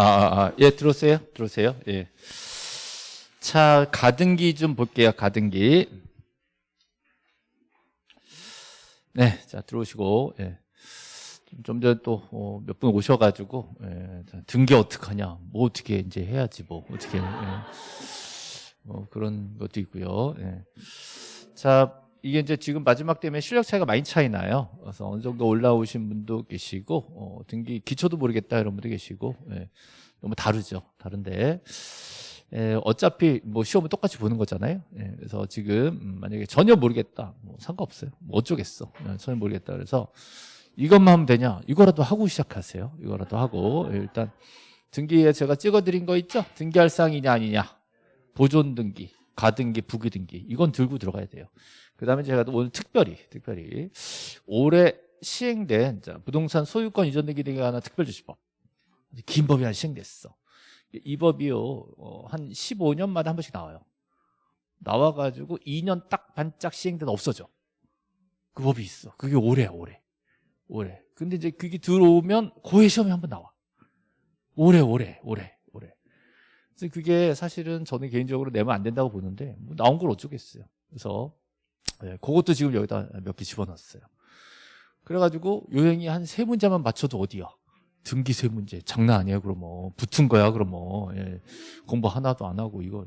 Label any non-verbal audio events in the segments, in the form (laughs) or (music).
아, 아, 아, 예, 들어오세요. 들어오세요. 예. 자, 가등기 좀 볼게요. 가등기. 네, 자, 들어오시고, 예. 좀 전에 또, 어, 몇분 오셔가지고, 예. 자, 등기 어떡하냐. 뭐 어떻게 이제 해야지, 뭐. 어떻게, 예. 뭐 그런 것도 있고요. 예. 자, 이게 이제 지금 마지막 때문에 실력 차이가 많이 차이 나요. 그래서 어느 정도 올라오신 분도 계시고, 어, 등기 기초도 모르겠다 이런 분도 계시고, 예. 너무 다르죠. 다른데. 예, 어차피 뭐 시험은 똑같이 보는 거잖아요. 예, 그래서 지금 음, 만약에 전혀 모르겠다, 뭐 상관없어요. 뭐 어쩌겠어. 예, 전혀 모르겠다. 그래서 이것만 하면 되냐? 이거라도 하고 시작하세요. 이거라도 하고 예, 일단 등기에 제가 찍어드린 거 있죠? 등기할 사항이냐 아니냐? 보존 등기, 가등기, 부기 등기 이건 들고 들어가야 돼요. 그 다음에 제가 오늘 특별히 특별히 올해 시행된 자, 부동산 소유권 이전 등기 등에 관한 특별조치법 긴 법이 하나 시행됐어. 이 법이요 어, 한 15년마다 한 번씩 나와요. 나와가지고 2년 딱 반짝 시행된 없어져. 그 법이 있어. 그게 올해야 올해. 올해. 근데 이제 그게 들어오면 고해 시험에 한번 나와. 올해 올해 올해 올해. 그래서 그게 사실은 저는 개인적으로 내면 안 된다고 보는데 뭐 나온 걸 어쩌겠어요. 그래서 네, 그것도 지금 여기다 몇 개 집어넣었어요 그래가지고 요행이 한 세 문제만 맞춰도 어디야 등기 세 문제 장난 아니에요 그럼 뭐 붙은 거야 그럼 뭐 예. 공부 하나도 안 하고 이거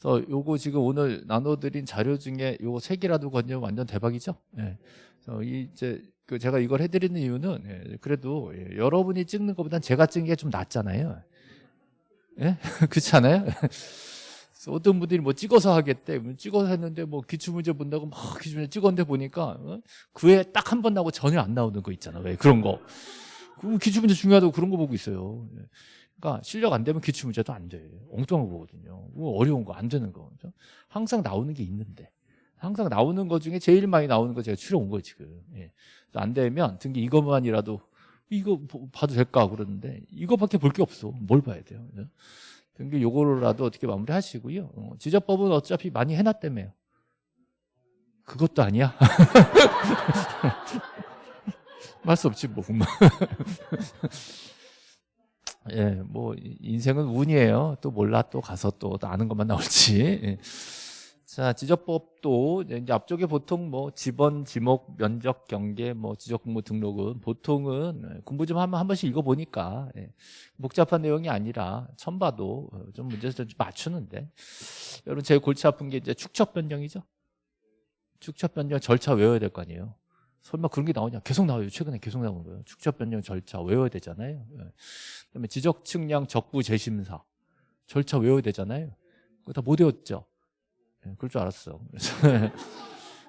그래서 요거 지금 오늘 나눠드린 자료 중에 요거 세 개라도 건지면 완전 대박이죠 예. 그래서 이제 그 제가 이걸 해드리는 이유는 예. 그래도 예. 여러분이 찍는 것보단 제가 찍는 게 좀 낫잖아요 예? (laughs) 그렇지 않아요? 어떤 분들이 뭐 찍어서 하겠대 찍어서 했는데 뭐 기출문제 본다고 막 기출문제 찍었는데 보니까 어? 그에 딱 한 번 나오고 전혀 안 나오는 거 있잖아 왜 그런 거 그럼 기출문제 중요하다고 그런 거 보고 있어요. 예. 그러니까 실력 안 되면 기출문제도 안 돼. 엉뚱한 거 보거든요. 어려운 거 안 되는 거. 항상 나오는 게 있는데. 항상 나오는 거 중에 제일 많이 나오는 거 제가 추려온 거예요 지금. 예. 안 되면 등기 이것만이라도 이거 봐도 될까 그러는데 이거밖에 볼 게 없어. 뭘 봐야 돼요. 등기 요거라도 어떻게 마무리하시고요. 어, 지적법은 어차피 많이 해놨다며요. 그것도 아니야. (laughs) 말 수 없지 뭐. (laughs) 예, 뭐 인생은 운이에요. 또 몰라 또 가서 또 아는 것만 나올지. 예. 자, 지적법도 이제 앞쪽에 보통 뭐 지번, 지목, 면적, 경계, 뭐 지적공모 등록은 보통은 공부 좀 하면 한 번씩 읽어 보니까 예. 복잡한 내용이 아니라 처음 봐도 좀 문제를 좀 맞추는데 여러분 제일 골치 아픈 게 이제 축척 변경이죠. 축척 변경 절차 외워야 될 거 아니에요. 설마 그런 게 나오냐? 계속 나와요. 최근에 계속 나오는 거예요. 축적 변경 절차 외워야 되잖아요. 예. 그다음에 지적 측량 적부 재심사 절차 외워야 되잖아요. 그거 다 못 외웠죠. 예, 그럴 줄 알았어. (laughs)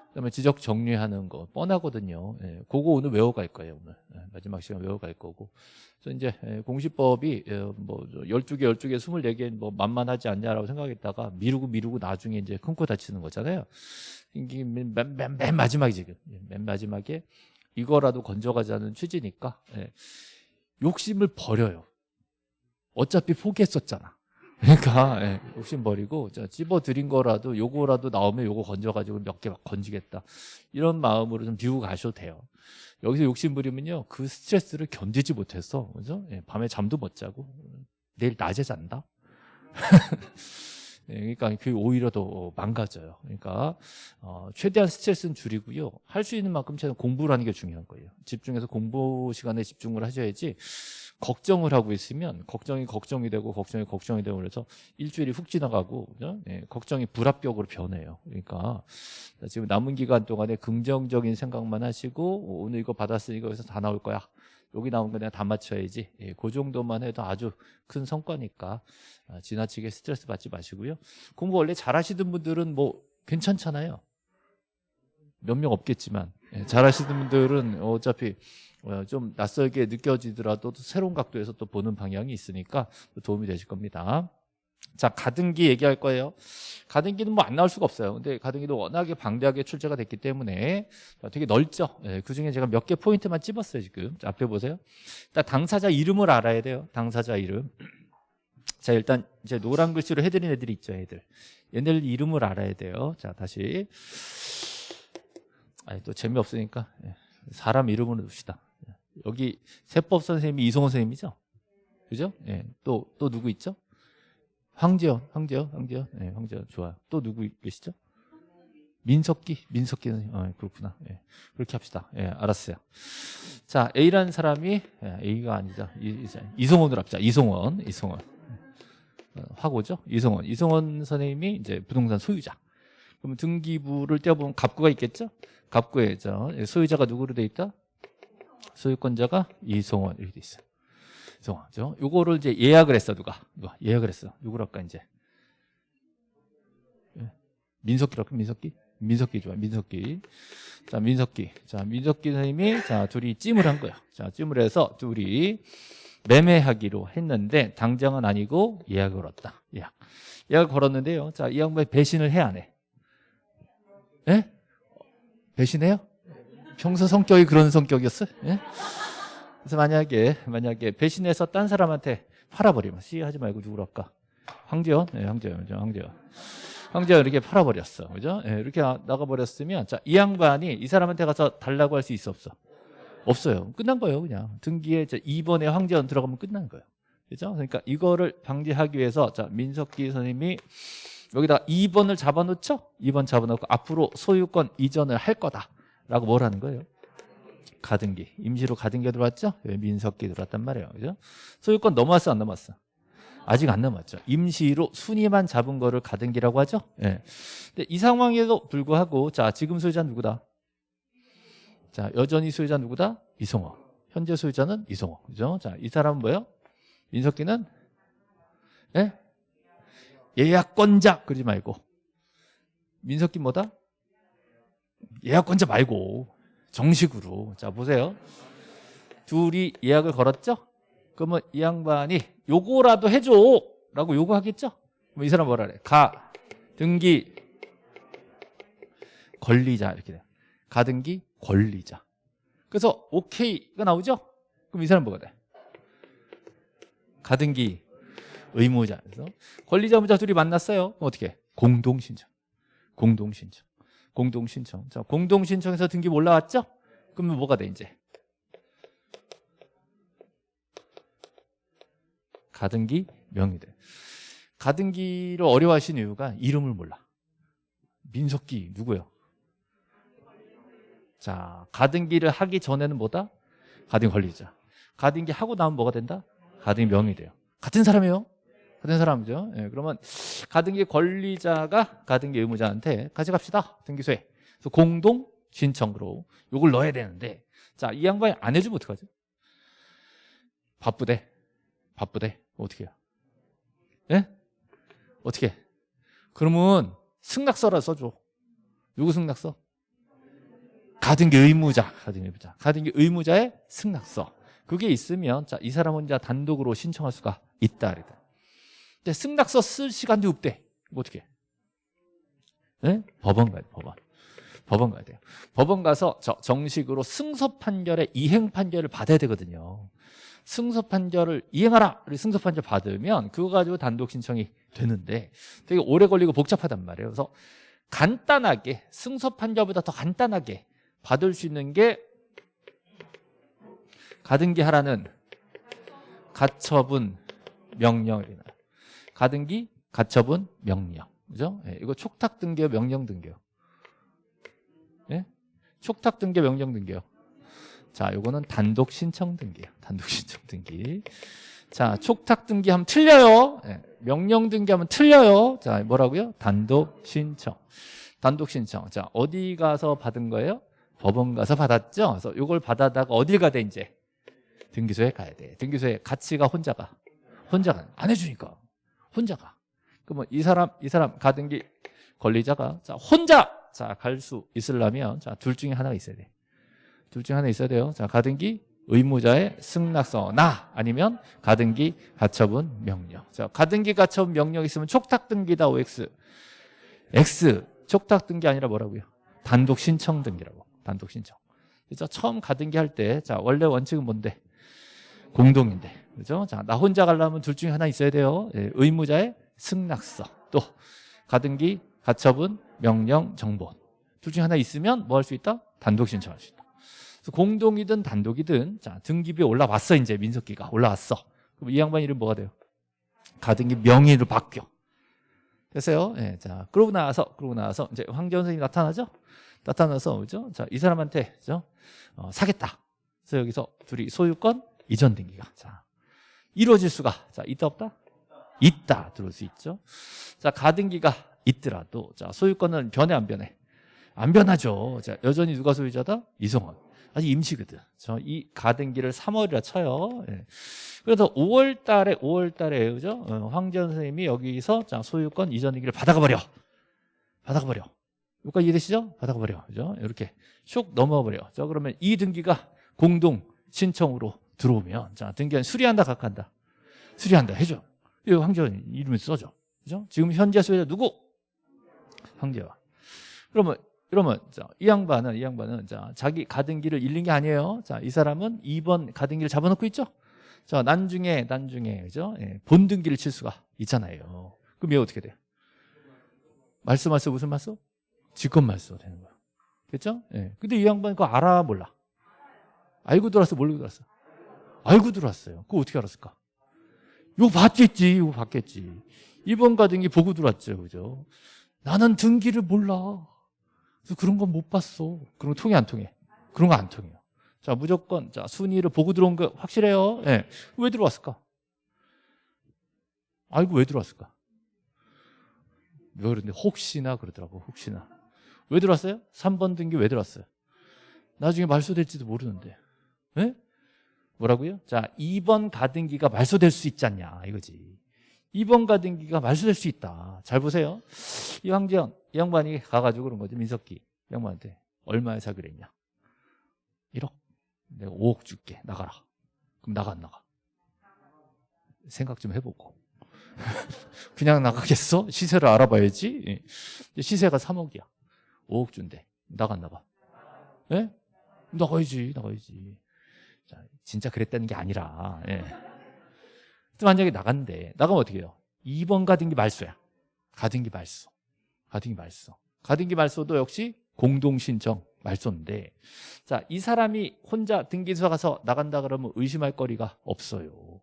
그다음에 지적 정리하는 거 뻔하거든요. 예, 그거 오늘 외워갈 거예요. 오늘 예, 마지막 시간 외워갈 거고. 그래서 이제 예, 공시법이 예, 뭐 12개, 12개, 24개 뭐 만만하지 않냐라고 생각했다가 미루고 미루고 나중에 이제 큰 코 다치는 거잖아요. 이게 맨, 맨, 맨, 맨 마지막에 지금 예, 맨 마지막에 이거라도 건져가자는 취지니까 예, 욕심을 버려요. 어차피 포기했었잖아. 그러니까 예, 욕심 버리고 찝어 드린 거라도 요거라도 나오면 요거 건져가지고 몇 개 막 건지겠다. 이런 마음으로 좀 비우고 가셔도 돼요. 여기서 욕심 부리면요 그 스트레스를 견디지 못해서 그죠? 예, 밤에 잠도 못 자고 내일 낮에 잔다? (laughs) 예, 그러니까 그 오히려 더 망가져요. 그러니까 어, 최대한 스트레스는 줄이고요. 할 수 있는 만큼 최대한 공부를 하는 게 중요한 거예요. 집중해서 공부 시간에 집중을 하셔야지 걱정을 하고 있으면 걱정이 걱정이 되고 걱정이 걱정이 되고 그래서 일주일이 훅 지나가고 네, 걱정이 불합격으로 변해요. 그러니까 지금 남은 기간 동안에 긍정적인 생각만 하시고 오늘 이거 받았으니까 여기서 다 나올 거야. 여기 나온 거 내가 다 맞춰야지. 예, 그 정도만 해도 아주 큰 성과니까 아, 지나치게 스트레스 받지 마시고요. 공부 원래 잘하시던 분들은 뭐 괜찮잖아요. 몇 명 없겠지만 예, 잘하시는 분들은 어차피 어, 좀 낯설게 느껴지더라도 새로운 각도에서 또 보는 방향이 있으니까 도움이 되실 겁니다. 자, 가등기 얘기할 거예요. 가등기는 뭐 안 나올 수가 없어요. 근데 가등기도 워낙에 방대하게 출제가 됐기 때문에 되게 넓죠. 예, 그 중에 제가 몇 개 포인트만 찝었어요, 지금. 자, 앞에 보세요. 일단 당사자 이름을 알아야 돼요. 당사자 이름. 자, 일단 이제 노란 글씨로 해드린 애들이 있죠, 애들. 얘네들 이름을 알아야 돼요. 자, 다시. 아니, 또 재미없으니까. 사람 이름으로 둡시다. 여기 세법 선생님이 이성호 선생님이죠? 그죠? 예. 또, 또 누구 있죠? 황재현, 황재현, 황재현. 예, 황재현. 좋아요. 또 누구 계시죠? 민석기, 민석기 선생님. 어, 그렇구나. 예. 그렇게 합시다. 예, 알았어요. 자, A라는 사람이, 예, A가 아니죠. 이, 이 성원으로 합시다. 이성원, 이성원. 어, 화고죠? 이성원. 이성원 선생님이 이제 부동산 소유자. 그럼 등기부를 떼어보면 갑구가 있겠죠? 갑구에 저 소유자가 누구로 돼 있다? 소유권자가 이성원 이렇게 돼 있어요. 이성원죠. 요거를 이제 예약을 했어 누가? 누가 예약을 했어. 누구로 할까 이제? 예. 민석기로 할까? 민석기? 민석기 좋아. 민석기. 자, 민석기. 자, 민석기 선생님이 자, 둘이 찜을 한 거야. 자, 찜을 해서 둘이 매매하기로 했는데 당장은 아니고 예약을 걸었다. 예약. 예약 걸었는데요. 자, 이 양반이 배신을 해 안 해? 예? 배신해요? 평소 성격이 그런 성격이었어요? 예? 그래서 만약에 만약에 배신해서 딴 사람한테 팔아버리면 씨 하지 말고 누구로 할까? 황재원? 네, 황재원, 황재원. 황재원 이렇게 팔아버렸어, 그죠? 예, 이렇게 나가버렸으면 자, 이 양반이 이 사람한테 가서 달라고 할 수 있어 없어? 없어요. 끝난 거예요, 그냥 등기에 2번에 황재원 들어가면 끝난 거예요. 그죠? 그러니까 이거를 방지하기 위해서 자 민석기 선생님이 여기다 2번을 잡아놓죠? 2번 잡아놓고 앞으로 소유권 이전을 할 거다 라고 뭘 하는 거예요? 가등기 임시로 가등기가 들어왔죠? 민석기 들어왔단 말이에요 그죠? 소유권 넘어왔어 안 넘어왔어? 아직 안 넘어왔죠 임시로 순위만 잡은 거를 가등기라고 하죠 예. 근데 이 상황에도 불구하고 자 지금 소유자 누구다? 자 여전히 소유자 누구다? 이성호 현재 소유자는 이성호 그죠? 자이 사람은 뭐예요? 민석기는 예? 예약권자 그러지 말고 민석기 뭐다? 예약권자 말고 정식으로. 자 보세요. 둘이 예약을 걸었죠? 그러면 이 양반이 요거라도 해줘! 라고 요구하겠죠? 그럼 이 사람 뭐라 그래? 가. 등기. 권리자. 이렇게 돼요 가등기 권리자. 그래서 오케이가 나오죠? 그럼 이 사람 뭐가 돼? 가등기. 의무자. 그래서 권리자무자 둘이 만났어요. 어떻게? 공동신청. 공동신청 공동신청 자 공동신청에서 등기 올라왔죠? 그러면 뭐가 돼 이제? 가등기 명의돼 가등기를 어려워하시는 이유가 이름을 몰라 민석기 누구예요? 자 가등기를 하기 전에는 뭐다? 가등기 권리자 가등기 하고 나면 뭐가 된다? 가등기 명의돼요 같은 사람이에요 같은 사람이죠 예, 그러면 가등기 권리자가 가등기 의무자한테 가져갑시다 등기소에 그래서 공동 신청으로 이걸 넣어야 되는데 자 이 양반이 안 해주면 어떡하죠? 바쁘대 바쁘대 어떻게 해요? 예? 어떻게 해? 그러면 승낙서라 써줘 누구 승낙서? 가등기 의무자 가등기 의무자 가등기 의무자의 승낙서 그게 있으면 자, 이 사람은 이제 단독으로 신청할 수가 있다 그랬다. 근데 승낙서 쓸 시간도 없대. 어떻게 네? 법원 가야 돼 법원. 법원 가야 돼요. 법원 가서 저 정식으로 승소 판결의 이행 판결을 받아야 되거든요. 승소 판결을 이행하라! 승소 판결 받으면 그거 가지고 단독 신청이 되는데 되게 오래 걸리고 복잡하단 말이에요. 그래서 간단하게 승소 판결보다 더 간단하게 받을 수 있는 게 가등기 하라는 가처분 명령이나 가등기 가처분 명령. 그죠? 예, 이거 촉탁 등기요 명령 등기요? 예? 촉탁 등기 명령 등기요? 자 요거는 단독 신청 등기예요. 단독 (laughs) 신청 등기. 자 촉탁 등기하면 틀려요. 예, 명령 등기하면 틀려요. 자 뭐라고요? 단독 신청. 단독 신청. 자 어디 가서 받은 거예요? 법원 가서 받았죠? 그래서 요걸 받아다가 어딜 돼 이제? 등기소에 가야 돼. 등기소에 같이 가 혼자 가. 혼자 가. 안 해주니까 혼자 가. 그러면 이 사람 이 사람 가등기 권리자가 자 혼자! 자 갈 수 있으려면 자둘 중에 하나가 있어야 돼 둘 중에 하나 있어야 돼요. 자 가등기 의무자의 승낙서 나! 아니면 가등기 가처분 명령. 자 가등기 가처분 명령 있으면 촉탁 등기다 OX X. 촉탁 등기 아니라 뭐라고요? 단독 신청 등기라고. 단독 신청. 그래서 처음 가등기 할 때 자 원래 원칙은 뭔데? 공동인데 그죠? 자, 나 혼자 가려면 둘 중에 하나 있어야 돼요. 예, 의무자의 승낙서 또 가등기, 가처분, 명령, 정본 둘 중에 하나 있으면 뭐 할 수 있다? 단독 신청할 수 있다. 공동이든 단독이든 자 등기부에 올라왔어 이제 민석기가 올라왔어. 그럼 이 양반 이름 뭐가 돼요? 가등기 명의로 바뀌어. 됐어요? 예, 자, 그러고 나서, 그러고 나서, 이제 황재원 선생님이 나타나죠? 나타나서, 그죠? 자, 이 사람한테, 그죠? 어, 사겠다. 그래서 여기서 둘이 소유권 이전 등기가. 자, 이루어질 수가. 자, 있다, 없다? 있다. 들어올 수 있죠? 자, 가등기가 있더라도, 자, 소유권은 변해, 안 변해? 안 변하죠. 자, 여전히 누가 소유자다? 이성원. 아직 임시거든. 저이 가등기를 3월이라 쳐요. 예. 그래서 5월 달에, 5월 달에, 그죠? 어, 황재원 선생님이 여기서 자, 소유권 이전 등기를 받아가 버려. 받아가 버려. 여기까지 이해되시죠? 받아가 버려. 그죠? 이렇게 슉 넘어가 버려. 자, 그러면 이 등기가 공동 신청으로 들어오면, 자, 등기는 수리한다, 각한다? 수리한다. 해줘. 이 황재원 이름을 써줘. 그죠? 지금 현재 소유자 누구? 황재원. 그러면 그러면 자, 이 양반은 이 양반은 자, 자기 가등기를 잃는 게 아니에요. 자, 이 사람은 2번 가등기를 잡아놓고 있죠. 자, 난중에 난중에 그죠? 예, 본등기를 칠 수가 있잖아요. 그럼 얘 어떻게 돼요? 말씀 말씀 무슨 말씀? 직권 말씀 되는 거야. 그렇죠? 예. 근데 이 양반 그거 알아 몰라? 알고 들어왔어, 모르고 들어왔어? 알고 들어왔어요. 그거 어떻게 알았을까? 이거 봤겠지, 이거 봤겠지. 2번 가등기 보고 들어왔죠, 그죠? 나는 등기를 몰라. 그래서 그런 건 못 봤어. 그런 거 통해 안 통해? 그런 거 안 통해요. 자 무조건 자 순위를 보고 들어온 거 확실해요. 예. 네. 왜 들어왔을까? 알고 왜 들어왔을까? 왜 그런데 혹시나 그러더라고 혹시나 왜 들어왔어요? 3번 등기 왜 들어왔어요? 나중에 말소될지도 모르는데 예? 뭐라고요? 자 2번 가등기가 말소될 수 있지 않냐 이거지. 2번 가등기가 말소될 수 있다. 잘 보세요. 이 황재현 이 양반이 가가지고 그런 거지 민석기 이 양반한테. 얼마에 사기로 했냐? 1억. 내가 5억 줄게. 나가라. 그럼 나가 안 나가? 생각 좀 해보고. (laughs) 그냥 나가겠어? 시세를 알아봐야지. 시세가 3억이야. 5억 준대. 안 나가? 예? 나가야지 나가야지. 자, 진짜 그랬다는 게 아니라 예. 만약에 나간대 나가면 어떻게 해요? 2번 가등기 말소야 가등기 말소 가등기 말소. 가등기 말소도 역시 공동신청 말소인데 자, 이 사람이 혼자 등기소 가서 나간다 그러면 의심할 거리가 없어요.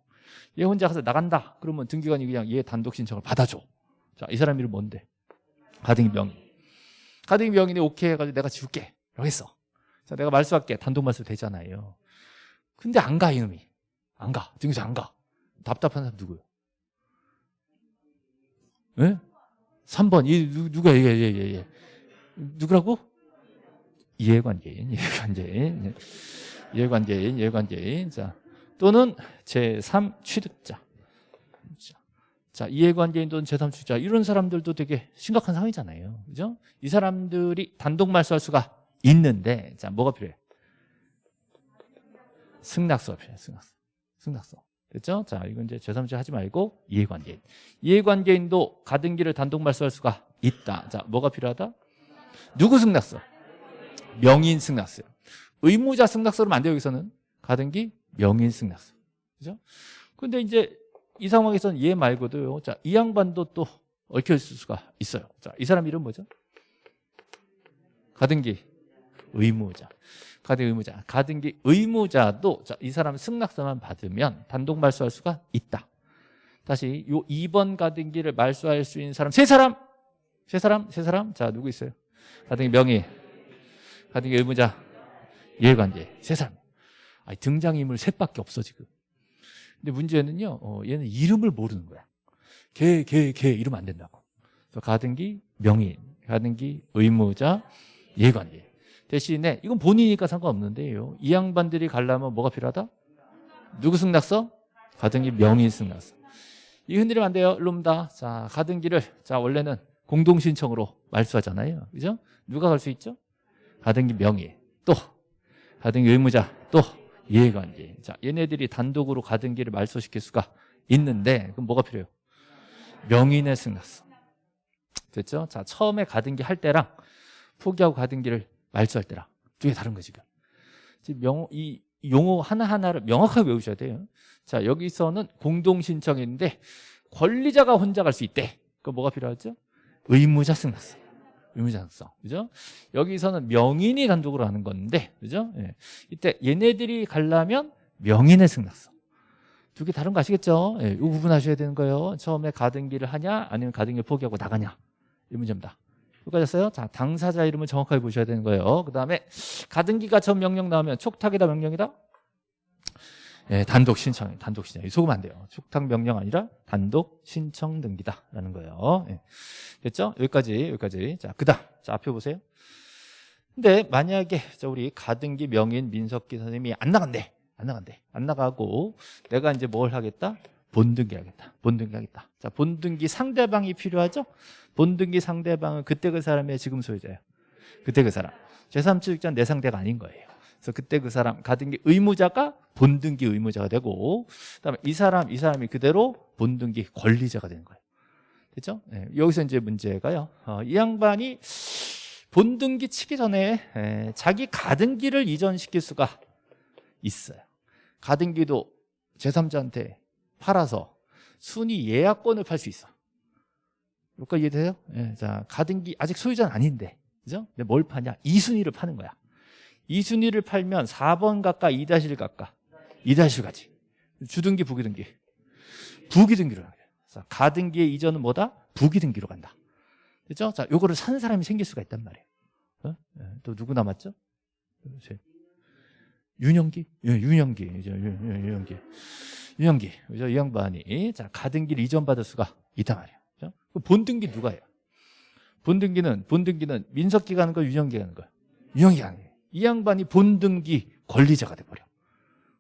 얘 혼자 가서 나간다 그러면 등기관이 그냥 얘 단독 신청을 받아줘. 자, 이 사람 이름 뭔데? 가등기 명의. 가등기 명의인데 오케이 해가지고 내가 지울게. 라고 했어. 자, 내가 말소할게. 단독 말소 되잖아요. 근데 안 가, 이놈이. 안 가. 등기소 안 가. 답답한 사람 누구요? 예? 3번 이 누, 가 얘기해 예, 예, 예. 누구라고? 이해관계인 이해관계인 이해관계인 이해관계인 자 또는 제3 취득자 자 이해관계인 또는 제3 취득자 이런 사람들도 되게 심각한 상황이잖아요 그죠? 이 사람들이 단독 말소할 수가 있는데 자 뭐가 필요해? 필요해 승낙서 승낙서 됐죠? 자, 이건 이제 제3자 하지 말고 이해관계인. 이해관계인도 가등기를 단독 말소할 수가 있다. 자, 뭐가 필요하다? 누구 승낙서? 명인 승낙서. 의무자 승낙서로 안 돼요, 여기서는. 가등기 명인 승낙서. 그죠? 근데 이제 이 상황에서는 얘 말고도요. 자, 이 양반도 또 얽혀 있을 수가 있어요. 자, 이 사람 이름 뭐죠? 가등기 의무자. 가등기 의무자. 가등기 의무자도 자, 이 사람 승낙서만 받으면 단독 말소할 수가 있다. 다시 요 2번 가등기를 말소할 수 있는 사람 세 사람. 세 사람? 세 사람? 자, 누구 있어요? 가등기 명의. 가등기 의무자. 이해관계. 세 사람. 아니, 등장인물 셋밖에 없어 지금. 근데 문제는요. 어, 얘는 이름을 모르는 거야. 걔, 걔, 걔 이러면 안 된다고. 가등기 명의, 가등기 의무자, 이해관계. 대신에 이건 본인이니까 상관없는데요. 이 양반들이 가려면 뭐가 필요하다? 누구 승낙서? 가등기 명의 승낙서. 이 흔들리면 안 돼요. 일로옵니다. 자, 가등기를 자 원래는 공동 신청으로 말소하잖아요. 그죠? 누가 갈 수 있죠? 가등기 명의 또 가등기 의무자 또 이해관계. 자, 얘네들이 단독으로 가등기를 말소시킬 수가 있는데 그럼 뭐가 필요해요? 명인의 승낙서. 됐죠? 자, 처음에 가등기 할 때랑 포기하고 가등기를 말소할 때랑 두개 다른 거 지금. 지금 명, 이 용어 하나하나를 명확하게 외우셔야 돼요. 자, 여기서는 공동신청인데 권리자가 혼자 갈 수 있대. 그 뭐가 필요하죠? 의무자 승낙서. 의무자 승낙서. 그죠? 여기서는 명인이 단독으로 하는 건데, 그죠? 예. 이때 얘네들이 가려면 명인의 승낙서. 두 개 다른 거 아시겠죠? 예, 이 구분하셔야 되는 거예요. 처음에 가등기를 하냐 아니면 가등기를 포기하고 나가냐 이 문제입니다. 여기까지였어요? 자, 당사자 이름을 정확하게 보셔야 되는 거예요. 그 다음에 가등기가 전 명령 나오면 촉탁이다 명령이다? 예, 단독 신청, 단독 신청. 속으면 안 돼요. 촉탁 명령 아니라 단독 신청 등기다라는 거예요. 예. 됐죠? 여기까지, 여기까지. 자, 그 다음. 자, 앞에 보세요. 근데 만약에 자, 우리 가등기 명인 민석기 선생님이 안 나간대. 안 나간대. 안 나가고 내가 이제 뭘 하겠다? 본등기 하겠다. 본등기 하겠다. 자, 본등기 상대방이 필요하죠? 본등기 상대방은 그때 그 사람의 지금 소유자예요. 그때 그 사람. 제3취득자는 내 상대가 아닌 거예요. 그래서 그때 그 사람 가등기 의무자가 본등기 의무자가 되고 그다음에 이 사람 이 사람이 그대로 본등기 권리자가 되는 거예요. 됐죠? 네, 여기서 이제 문제가요. 어, 이 양반이 본등기 치기 전에 에, 자기 가등기를 이전시킬 수가 있어요. 가등기도 제3자한테 팔아서 순위 예약권을 팔 수 있어. 여기까지 이해돼요? 예, 자, 가등기 아직 소유자는 아닌데, 그죠? 근데 뭘 파냐? 이순위를 파는 거야. 이순위를 팔면 4번 가까 2-1 가까 2-1 가지. 주등기, 부기등기. 부기등기로 가요. 자, 가등기의 이전은 뭐다? 부기등기로 간다. 그죠? 자, 요거를 사는 사람이 생길 수가 있단 말이에요. 어? 예, 또 누구 남았죠? 윤영기? 예, 윤영기. 이제 윤영기. 윤영기. 그죠? 이 양반이 자, 가등기를 이전받을 수가 있단 말이에요. 그죠? 본등기 누가 해요? 본등기는 본등기는 민석기가 하는 거, 윤영기가 하는 거. 윤영기가 하는 거예요. 이 양반이 본등기 권리자가 돼버려.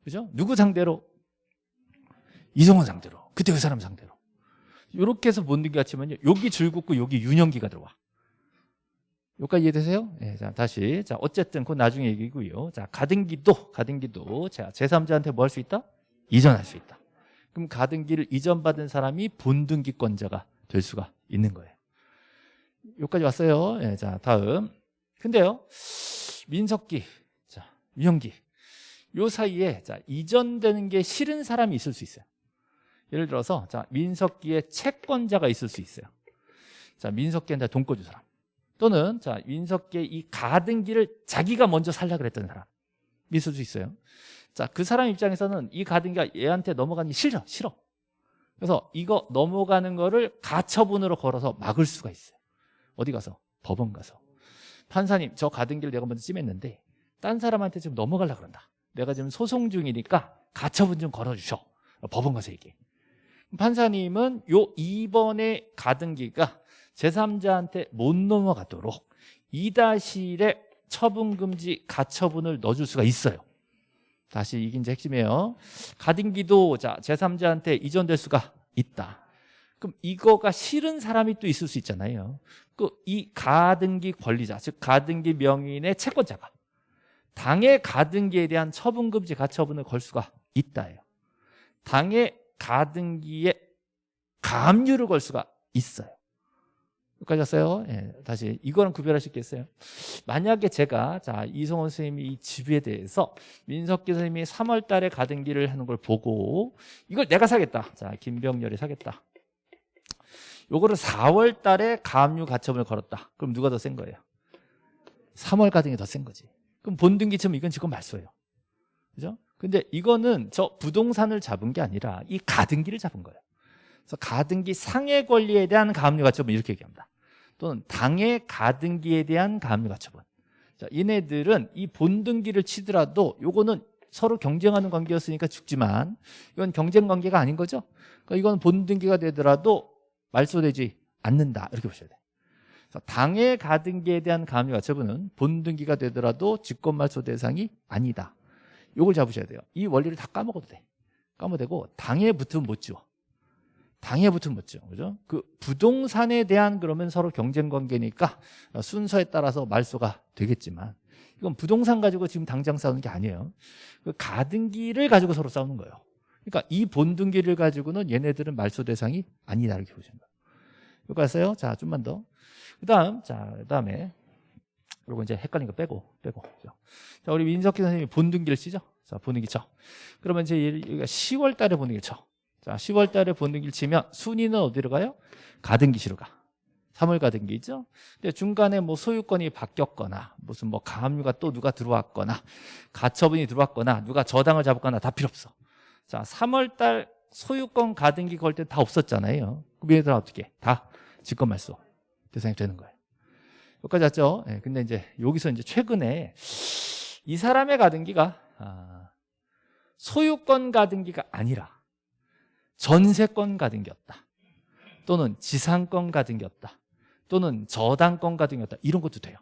그죠? 누구 상대로? 이성원 상대로. 그때 그 사람 상대로. 이렇게 해서 본등기 같이면요. 여기 줄 긋고 여기 윤영기가 들어와. 여기까지 이해되세요? 네, 자, 다시. 자, 어쨌든 그건 나중에 얘기고요. 자, 가등기도, 가등기도. 자, 제3자한테 뭐 할 수 있다? 이전할 수 있다. 그럼 가등기를 이전받은 사람이 본등기권자가 될 수가 있는 거예요. 여기까지 왔어요. 네, 자, 다음. 근데요. 민석기, 자, 유형기. 요 사이에 자, 이전되는 게 싫은 사람이 있을 수 있어요. 예를 들어서 자, 민석기의 채권자가 있을 수 있어요. 자, 민석기한테 돈 꿔준 사람. 또는 자, 민석기의 이 가등기를 자기가 먼저 살라 그랬던 사람. 있을 수 있어요. 자, 그 사람 입장에서는 이 가등기가 얘한테 넘어가기 싫어. 싫어. 그래서 이거 넘어가는 거를 가처분으로 걸어서 막을 수가 있어요. 어디 가서? 법원 가서. 판사님 저 가등기를 내가 먼저 찜했는데 딴 사람한테 지금 넘어가려 그런다 내가 지금 소송 중이니까 가처분 좀 걸어주셔 법원 가서 얘기해 판사님은 요 2번의 가등기가 제3자한테 못 넘어가도록 2-1에 처분금지 가처분을 넣어줄 수가 있어요 다시 이게 이제 핵심이에요. 가등기도 자 제3자한테 이전될 수가 있다. 그럼 이거가 싫은 사람이 또 있을 수 있잖아요. 그 이 가등기 권리자 즉 가등기 명인의 채권자가 당의 가등기에 대한 처분금지 가처분을 걸 수가 있다예요. 당의 가등기에 가압류를 걸 수가 있어요 여기까지 왔어요 예, 다시 이거는 구별할 수 있겠어요 만약에 제가 자 이성원 선생님이 이 집에 대해서 민석기 선생님이 3월 달에 가등기를 하는 걸 보고 이걸 내가 사겠다 자 김병렬이 사겠다 요거를 4월 달에 가압류 가처분을 걸었다. 그럼 누가 더 센 거예요? 3월 가등이 더 센 거지. 그럼 본등기처럼 이건 지금 말소예요. 그죠? 근데 이거는 저 부동산을 잡은 게 아니라 이 가등기를 잡은 거예요. 그래서 가등기 상해 권리에 대한 가압류 가처분 이렇게 얘기합니다. 또는 당의 가등기에 대한 가압류 가처분. 자, 얘네들은 이 본등기를 치더라도 요거는 서로 경쟁하는 관계였으니까 죽지만 이건 경쟁 관계가 아닌 거죠. 그러니까 이건 본등기가 되더라도 말소되지 않는다 이렇게 보셔야 돼요 당의 가등기에 대한 가압류 가처분은 본등기가 되더라도 직권말소 대상이 아니다 이걸 잡으셔야 돼요 이 원리를 다 까먹어도 돼 까먹어도 당에 붙으면 못 지워 당에 붙으면 못 지워 그죠? 그 부동산에 대한 그러면 서로 경쟁 관계니까 순서에 따라서 말소가 되겠지만 이건 부동산 가지고 지금 당장 싸우는 게 아니에요 그 가등기를 가지고 서로 싸우는 거예요 그러니까 이 본등기를 가지고는 얘네들은 말소 대상이 아니다 이렇게 보시면 돼요. 여기 갔어요. 자, 좀만 더. 그다음 자, 그다음에 그리고 이제 헷갈린 거 빼고 빼고. 자, 우리 민석기 선생님이 본등기를 치죠. 자, 본등기 쳐. 그러면 이제 여기가 10월 달에 본등기를 쳐. 자, 10월 달에 본등기를 치면 순위는 어디로 가요? 가등기시로 가. 3월 가등기죠. 근데 중간에 뭐 소유권이 바뀌었거나 무슨 뭐 가압류가 또 누가 들어왔거나 가처분이 들어왔거나 누가 저당을 잡았거나 다 필요 없어. 자 3월 달 소유권 가등기 걸 때 다 없었잖아요 그럼 얘들 어떻게 다 직권 말소 대상이 되는 거예요 여기까지 왔죠 예, 근데 이제 여기서 이제 최근에 이 사람의 가등기가 아, 소유권 가등기가 아니라 전세권 가등기였다. 또는 지상권 가등기였다. 또는 저당권 가등기였다. 이런 것도 돼요.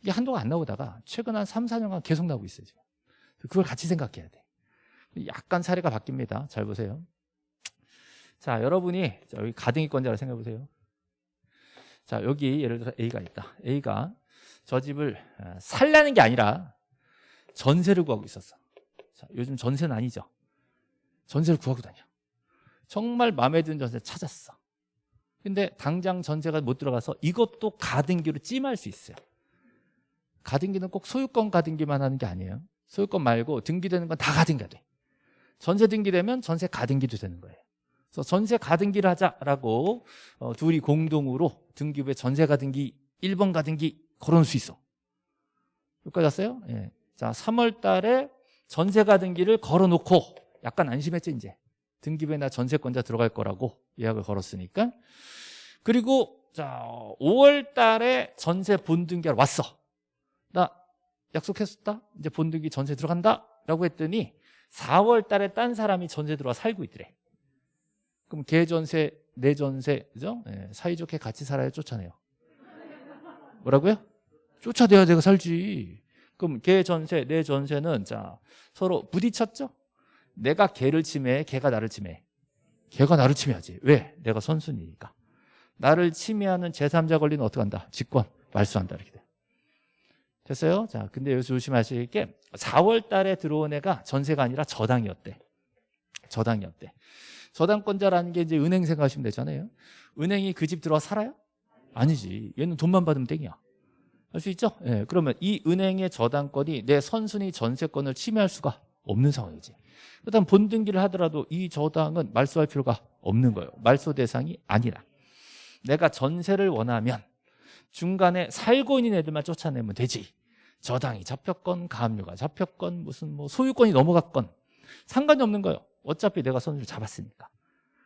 이게 한동안 안 나오다가 최근 한 3, 4년간 계속 나오고 있어요 지금. 그걸 같이 생각해야 돼. 약간 사례가 바뀝니다. 잘 보세요. 자 여러분이 자, 여기 가등기권자라 생각해 보세요. 자 여기 예를 들어 A가 있다. A가 저 집을 아, 살라는 게 아니라 전세를 구하고 있었어. 자, 요즘 전세는 아니죠. 전세를 구하고 다녀 정말 마음에 드는 전세 찾았어. 근데 당장 전세가 못 들어가서 이것도 가등기로 찜할 수 있어요. 가등기는 꼭 소유권 가등기만 하는 게 아니에요. 소유권 말고 등기되는 건 다 가등기가 돼. 전세 등기되면 전세 가등기도 되는 거예요. 그래서 전세 가등기를 하자라고 어, 둘이 공동으로 등기부에 전세 가등기 1번 가등기 걸어놓을 수 있어. 여기까지 왔어요? 예. 자 3월 달에 전세 가등기를 걸어놓고 약간 안심했죠 이제 등기부에 나 전세권자 들어갈 거라고 예약을 걸었으니까. 그리고 자 5월 달에 전세 본등기하러 왔어. 나 약속했었다. 이제 본등기 전세 들어간다. 라고 했더니 4월 달에 딴 사람이 전세 들어와 살고 있더래. 그럼 걔 전세 내 전세 그죠? 예, 사이좋게 같이 살아야 쫓아내요. 뭐라고요? 쫓아내야 내가 살지. 그럼 걔 전세 내 전세는 자 서로 부딪혔죠? 내가 걔를 침해해 걔가 나를 침해해 걔가 나를 침해하지 왜? 내가 선순위니까 나를 침해하는 제3자 권리는 어떻게 한다? 직권 말소한다 이렇게 돼 됐어요? 자, 근데 여기서 조심하실 게 4월 달에 들어온 애가 전세가 아니라 저당이었대. 저당이었대. 저당권자라는 게 이제 은행 생각하시면 되잖아요. 은행이 그 집 들어와 살아요? 아니지. 얘는 돈만 받으면 땡이야. 할 수 있죠? 예. 그러면 이 은행의 저당권이 내 선순위 전세권을 침해할 수가 없는 상황이지. 그다음 본등기를 하더라도 이 저당은 말소할 필요가 없는 거예요. 말소 대상이 아니라. 내가 전세를 원하면 중간에 살고 있는 애들만 쫓아내면 되지. 저당이 잡혔건 가압류가 잡혔건 무슨 뭐 소유권이 넘어갔건 상관이 없는 거예요. 어차피 내가 선수를 잡았으니까.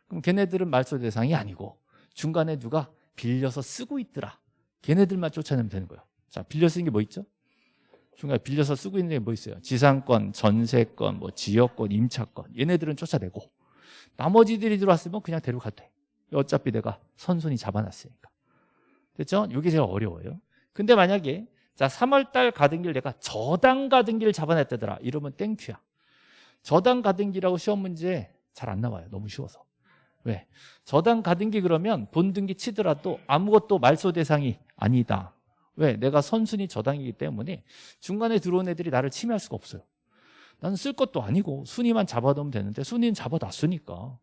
그럼 걔네들은 말소 대상이 아니고 중간에 누가 빌려서 쓰고 있더라. 걔네들만 쫓아내면 되는 거예요. 자, 빌려 쓰는 게 뭐 있죠? 중간에 빌려서 쓰고 있는 게 뭐 있어요? 지상권, 전세권, 뭐 지역권, 임차권 얘네들은 쫓아내고 나머지들이 들어왔으면 그냥 데려가도 돼. 어차피 내가 선순위 잡아놨으니까. 됐죠? 이게 제일 어려워요. 근데 만약에 자 3월달 가등기를 내가 저당 가등기를 잡아냈다더라 이러면 땡큐야 저당 가등기라고 시험 문제 잘 안 나와요 너무 쉬워서 왜? 저당 가등기 그러면 본등기 치더라도 아무것도 말소 대상이 아니다 왜? 내가 선순위 저당이기 때문에 중간에 들어온 애들이 나를 침해할 수가 없어요. 나는 쓸 것도 아니고 순위만 잡아두면 되는데 순위는 잡아놨으니까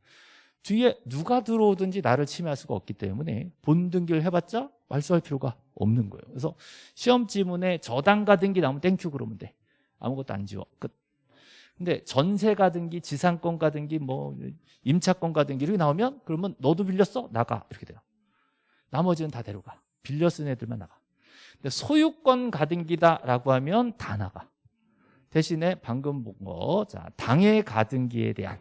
뒤에 누가 들어오든지 나를 침해할 수가 없기 때문에 본등기를 해봤자 말소할 필요가 없는 거예요. 그래서 시험 지문에 저당 가 등기 나오면 땡큐 그러면 돼. 아무것도 안 지워. 끝. 근데 전세 가 등기 지상권 가 등기 뭐 임차권 가 등기 이렇게 나오면 그러면 너도 빌렸어? 나가. 이렇게 돼요. 나머지는 다 데려가. 빌려 쓴 애들만 나가 소유권 가등기다라고 하면 다 나가. 대신에 방금 본 거 자, 당해 가등기에 대한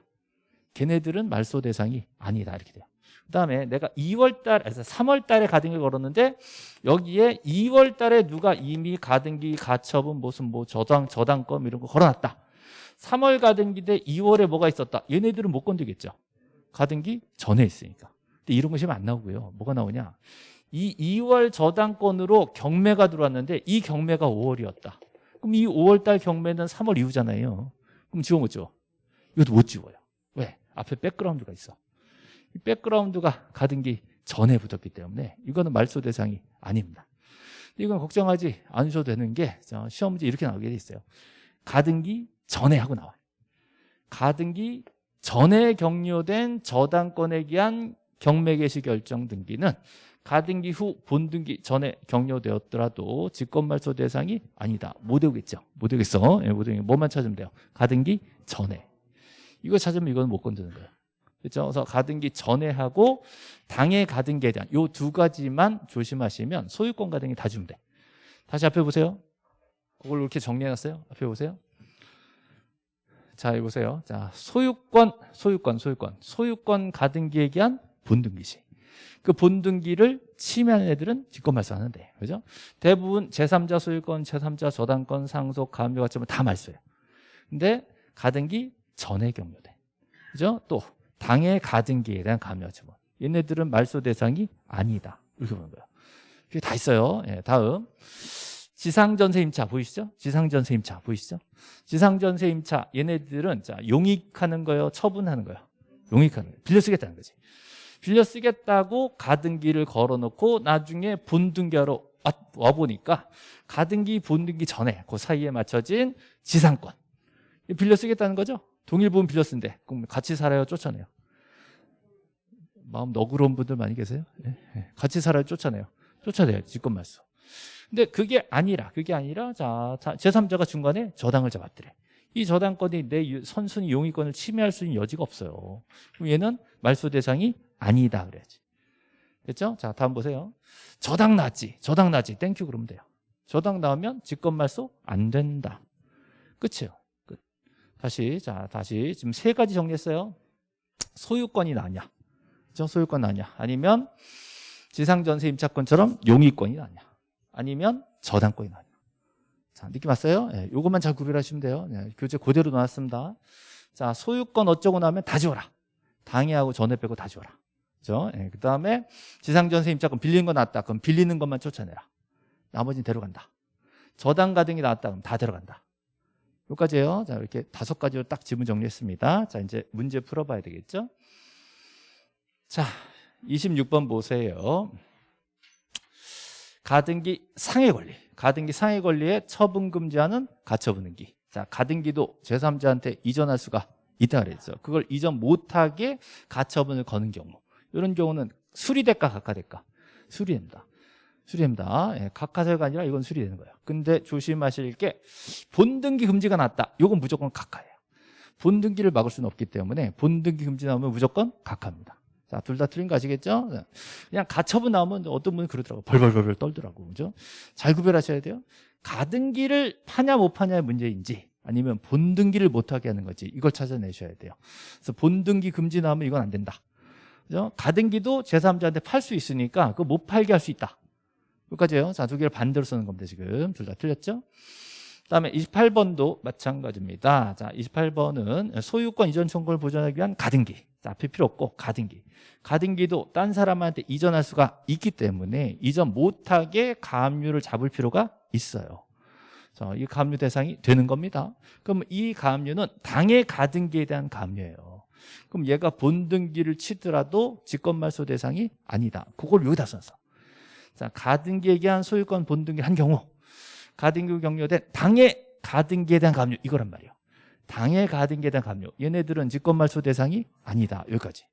걔네들은 말소 대상이 아니다 이렇게 돼요. 그 다음에 내가 2월 달, 3월 달에 가등기 걸었는데 여기에 2월 달에 누가 이미 가등기, 가처분, 무슨 뭐 저당, 저당권 이런 거 걸어놨다. 3월 가등기 대 2월에 뭐가 있었다. 얘네들은 못 건드겠죠. 가등기 전에 있으니까. 근데 이런 거 시험 안 나오고요. 뭐가 나오냐 이 2월 저당권으로 경매가 들어왔는데 이 경매가 5월이었다. 그럼 이 5월달 경매는 3월 이후잖아요. 그럼 지워 못 지워? 이것도 못 지워요. 앞에 백그라운드가 있어. 이 백그라운드가 가등기 전에 붙었기 때문에 이거는 말소 대상이 아닙니다. 이건 걱정하지 않으셔도 되는 게 시험 문제 이렇게 나오게 돼 있어요. 가등기 전에 하고 나와요. 가등기 전에 격려된 저당권에 기한 경매 개시 결정 등기는 가등기 후 본등기 전에 격려되었더라도 직권말소 대상이 아니다 못 외우겠죠 못 외우겠어 예, 못 외우겠 뭐만 찾으면 돼요 가등기 전에 이거 찾으면 이거는 못 건드는 거예요. 그렇죠? 그래서 가등기 전에 하고 당해 가등기에 대한 요 두 가지만 조심하시면 소유권 가등기 다 주면 돼. 다시 앞에 보세요. 그걸 이렇게 정리해놨어요. 앞에 보세요. 자, 여기 보세요. 자, 소유권, 소유권, 소유권. 소유권 가등기에 기한 본등기시. 그 본등기를 침해하는 애들은 직권말소하는데, 그죠? 대부분 제3자 소유권, 제3자 저당권, 상속, 가압류 가점을 다 말소해요. 근데 가등기 전에 경료돼. 그죠? 또 당의 가등기에 대한 가압류 가점은 얘네들은 말소 대상이 아니다. 이렇게 보는 거예요. 그게 다 있어요. 예, 다음. 지상전세 임차 보이시죠? 지상전세 임차 보이시죠? 지상전세 임차 얘네들은 자 용익하는 거예요? 처분하는 거예요? 용익하는 거예요. 빌려 쓰겠다는 거지. 빌려 쓰겠다고 가등기를 걸어놓고 나중에 본등기하러 와 보니까 가등기 본등기 전에 그 사이에 맞춰진 지상권 빌려 쓰겠다는 거죠? 동일부분 빌려 쓴대. 그럼 같이 살아요? 쫓아내요? 마음 너그러운 분들 많이 계세요? 예, 예. 같이 살아요? 쫓아내요? 쫓아내요. 직권말소. 근데 그게 아니라 그게 아니라 자, 제3자가 중간에 저당을 잡았더래. 이 저당권이 내 선순위 용의권을 침해할 수 있는 여지가 없어요. 그럼 얘는 말소 대상이 아니다 그래야지. 됐죠? 자, 다음 보세요. 저당 나지 저당 나지 땡큐 그러면 돼요. 저당 나오면 직권 말소 안 된다. 끝이에요. 끝. 다시 자, 다시 지금 세 가지 정리했어요. 소유권이 나냐? 그죠? 소유권 나냐? 아니면 지상전세 임차권처럼 용의권이 나냐? 아니면 저당권이 나냐? 자, 느낌 왔어요? 예, 요것만 잘 구별하시면 돼요. 예, 교재 그대로 나왔습니다. 자, 소유권 어쩌고 나면 다 지워라. 당해하고 전에 빼고 다 지워라. 그죠? 예, 그 다음에 지상전세 임차권 빌리는 거 나왔다. 그럼 빌리는 것만 쫓아내라. 나머지는 데려간다. 저당 가등이 나왔다. 그럼 다 데려간다. 여기까지예요. 자, 이렇게 다섯 가지로 딱 지문 정리했습니다. 자, 이제 문제 풀어봐야 되겠죠? 자, 26번 보세요. 가등기 상해 권리. 가등기 상해 권리에 처분 금지하는 가처분 등기. 자, 가등기도 제3자한테 이전할 수가 있다 그랬죠. 그걸 이전 못하게 가처분을 거는 경우. 이런 경우는 수리될까 각하될까? 수리됩니다. 수리됩니다. 예, 각하설가 아니라 이건 수리되는 거예요. 근데 조심하실 게 본등기 금지가 났다. 이건 무조건 각하예요. 본등기를 막을 수는 없기 때문에 본등기 금지 나오면 무조건 각하입니다. 자, 둘 다 틀린 거 아시겠죠? 그냥 가처분 나오면 어떤 분이 그러더라고. 벌벌벌벌 떨더라고. 그죠? 잘 구별하셔야 돼요. 가등기를 파냐 못 파냐의 문제인지 아니면 본등기를 못 하게 하는 거지. 이걸 찾아내셔야 돼요. 그래서 본등기 금지 나오면 이건 안 된다. 그죠? 가등기도 제3자한테 팔 수 있으니까 그거 못 팔게 할 수 있다. 여기까지예요. 자, 두 개를 반대로 쓰는 겁니다. 지금 둘 다 틀렸죠? 그다음에 28번도 마찬가지입니다. 자, 28번은 소유권 이전 청구를 보존하기 위한 가등기. 자, 앞에 필요 없고 가등기. 가등기도 딴 사람한테 이전할 수가 있기 때문에 이전 못하게 가압류를 잡을 필요가 있어요. 자, 이 가압류 대상이 되는 겁니다. 그럼 이 가압류는 당의 가등기에 대한 가압류예요. 그럼 얘가 본등기를 치더라도 직권말소 대상이 아니다. 그걸 여기다 써서. 자, 가등기에 대한 소유권 본등기 한 경우 가등기 경료된 당의 가등기에 대한 가압류 이거란 말이에요. 당의 가등기에 대한 가압류 얘네들은 직권말소 대상이 아니다. 여기까지.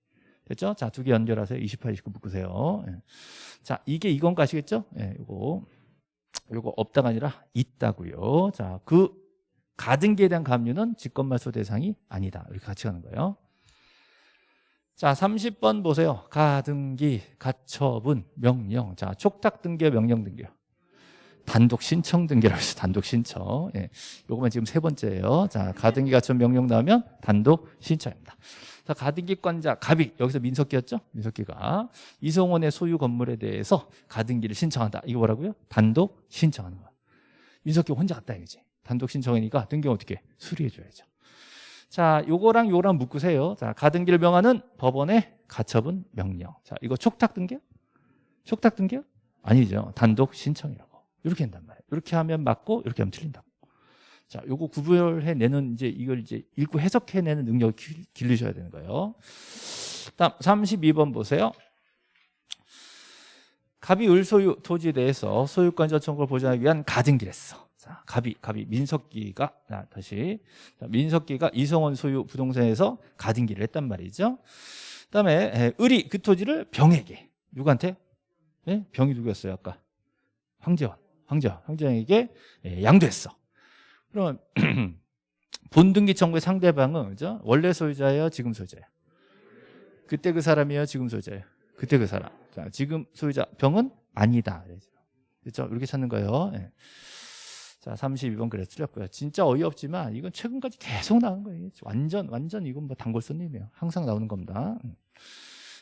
됐죠? 자, 두 개 연결하세요. 28, 29 묶으세요. 예. 자, 이게 이건 가시겠죠? 예, 요거. 요거 없다가 아니라 있다고요. 자, 그 가등기에 대한 가압류는 직권말소 대상이 아니다. 이렇게 같이 가는 거예요. 자, 30번 보세요. 가등기, 가처분, 명령. 자, 촉탁 등기, 명령 등기요. 단독 신청 등기라고 해서 단독 신청. 예. 요거만 지금 세 번째예요. 자, 가등기 가처분 명령 나오면 단독 신청입니다. 자, 가등기권자 갑이 여기서 민석기였죠? 민석기가 이성원의 소유 건물에 대해서 가등기를 신청한다. 이거 뭐라고요? 단독 신청하는 거야. 민석기 혼자 갔다 이거지. 단독 신청이니까 등기 어떻게 수리해 줘야죠. 자, 요거랑 요거랑 묶으세요. 자, 가등기를 명하는 법원의 가처분 명령. 자, 이거 촉탁 등기요? 촉탁 등기요? 아니죠. 단독 신청이라고. 이렇게 한단 말이에요. 이렇게 하면 맞고 이렇게 하면 틀린다고. 자, 요거 구별해내는 이제 이걸 이제 읽고 해석해내는 능력을 길르셔야 되는 거예요. 다음 32번 보세요. 갑이 을소유 토지에 대해서 소유권자 청구를 보장하기 위한 가등기를 했어. 자, 갑이, 갑이, 민석기가, 자, 다시. 자, 민석기가 이성원 소유 부동산에서 가등기를 했단 말이죠. 그 다음에, 을이 그 토지를 병에게, 누구한테? 네? 병이 누구였어요, 아까? 황재원. 황재원. 황재원에게 예, 양도했어. 그럼, (clears throat) 본등기 청구의 상대방은, 그죠? 원래 소유자예요? 지금 소유자예요? 그때 그 사람이에요? 지금 소유자예요? 그때 그 사람. 자, 지금 소유자, 병은 아니다. 그렇죠? 이렇게 찾는 거예요. 예. 자, 32번 그래 틀렸고요. 진짜 어이없지만 이건 최근까지 계속 나오는 거예요. 완전 완전 이건 뭐 단골 손님이에요. 항상 나오는 겁니다. 음.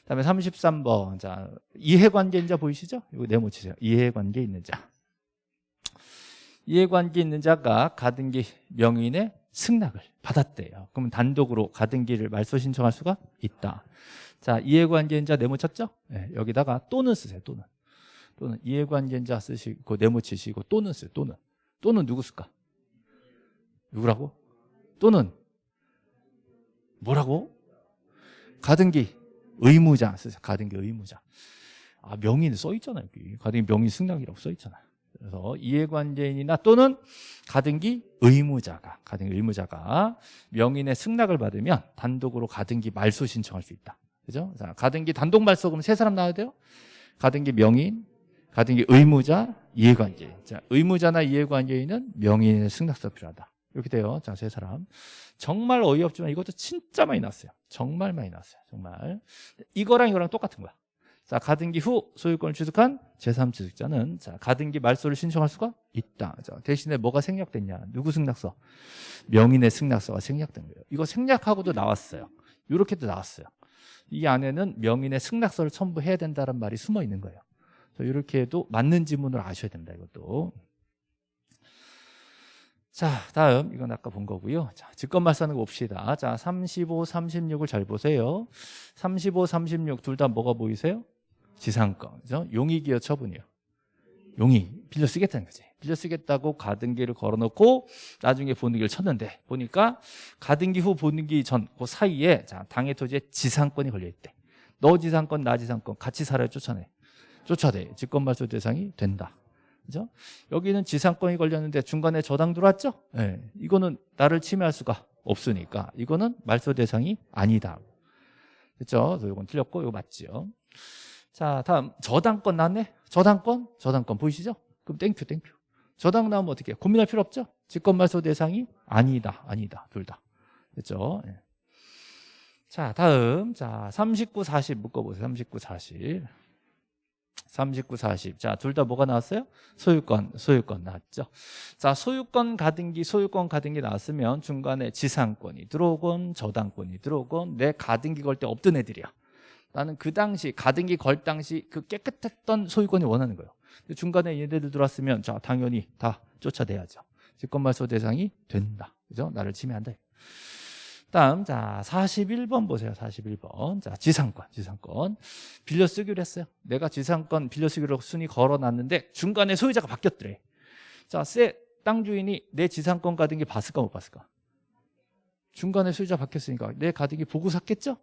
그다음에 33번. 자, 이해관계 인 자 보이시죠? 이거 네모 치세요. 이해관계 있는 자. 이해관계 있는 자가 가등기 명인의 승낙을 받았대요. 그러면 단독으로 가등기를 말소 신청할 수가 있다. 자, 이해관계인자 네모 쳤죠? 네, 여기다가 또는 쓰세요. 또는. 또는 이해관계인자 쓰시고 네모 치시고 또는 쓰세요. 또는. 또는 누구 쓸까? 누구라고? 또는 뭐라고? 가등기 의무자 쓰세요. 가등기 의무자. 아, 명인 써 있잖아요. 가등기 명인 승낙이라고 써 있잖아요. 그래서 이해관계인이나 또는 가등기 의무자가 가등기 의무자가 명인의 승낙을 받으면 단독으로 가등기 말소 신청할 수 있다. 그죠? 자, 가등기 단독 말소 그럼 세 사람 나와야 돼요? 가등기 명인, 가등기 의무자, 이해관계인. 자, 의무자나 이해관계인은 명인의 승낙서 필요하다. 이렇게 돼요. 자, 세 사람. 정말 어이없지만 이것도 진짜 많이 났어요. 정말 많이 났어요. 정말. 이거랑 이거랑 똑같은 거야. 자, 가등기 후 소유권을 취득한 제3취득자는 자, 가등기 말소를 신청할 수가 있다. 자, 대신에 뭐가 생략됐냐? 누구 승낙서? 명인의 승낙서가 생략된 거예요. 이거 생략하고도 나왔어요. 이렇게도 나왔어요. 이 안에는 명인의 승낙서를 첨부해야 된다는 말이 숨어 있는 거예요. 이렇게 해도 맞는 지문을 아셔야 된다. 이것도. 자, 다음 이건 아까 본 거고요. 자, 직권말소하는 거 봅시다. 자, 35, 36을 잘 보세요. 35, 36 둘 다 뭐가 보이세요? 지상권. 그죠? 용의기여 처분이요. 용의. 빌려 쓰겠다는 거지. 빌려 쓰겠다고 가등기를 걸어놓고 나중에 보는기를 쳤는데 보니까 가등기 후 보는기 전 그 사이에 자, 당해 토지에 지상권이 걸려있대. 너 지상권, 나 지상권 같이 살아야 쫓아내. 쫓아내. 직권말소 대상이 된다. 그죠? 여기는 지상권이 걸렸는데 중간에 저당 들어왔죠? 네. 이거는 나를 침해할 수가 없으니까 이거는 말소 대상이 아니다. 그렇죠? 이건 틀렸고 이거 맞지요. 자, 다음 저당권 나왔네. 저당권, 저당권 보이시죠? 그럼 땡큐, 땡큐. 저당 나오면 어떻게? 고민할 필요 없죠? 직권 말소 대상이 아니다, 아니다, 둘 다. 됐죠? 예. 자, 다음. 자, 39, 40 묶어보세요. 39, 40. 39, 40. 자, 둘 다 뭐가 나왔어요? 소유권, 소유권 나왔죠. 자, 소유권 가등기, 소유권 가등기 나왔으면 중간에 지상권이 들어오건 저당권이 들어오건 내 가등기 걸 때 없던 애들이야. 나는 그 당시 가등기 걸 당시 그 깨끗했던 소유권이 원하는 거예요. 중간에 얘네들 들어왔으면 자 당연히 다 쫓아내야죠. 직권말소 대상이 된다. 그죠? 나를 침해한다. 다음 자 41번 보세요. 41번. 자 지상권, 지상권. 빌려 쓰기로 했어요. 내가 지상권 빌려 쓰기로 순위 걸어놨는데 중간에 소유자가 바뀌었더래. 자, 세땅 주인이 내 지상권 가등기 봤을까 못 봤을까? 중간에 소유자 바뀌었으니까 내 가등기 보고 샀겠죠?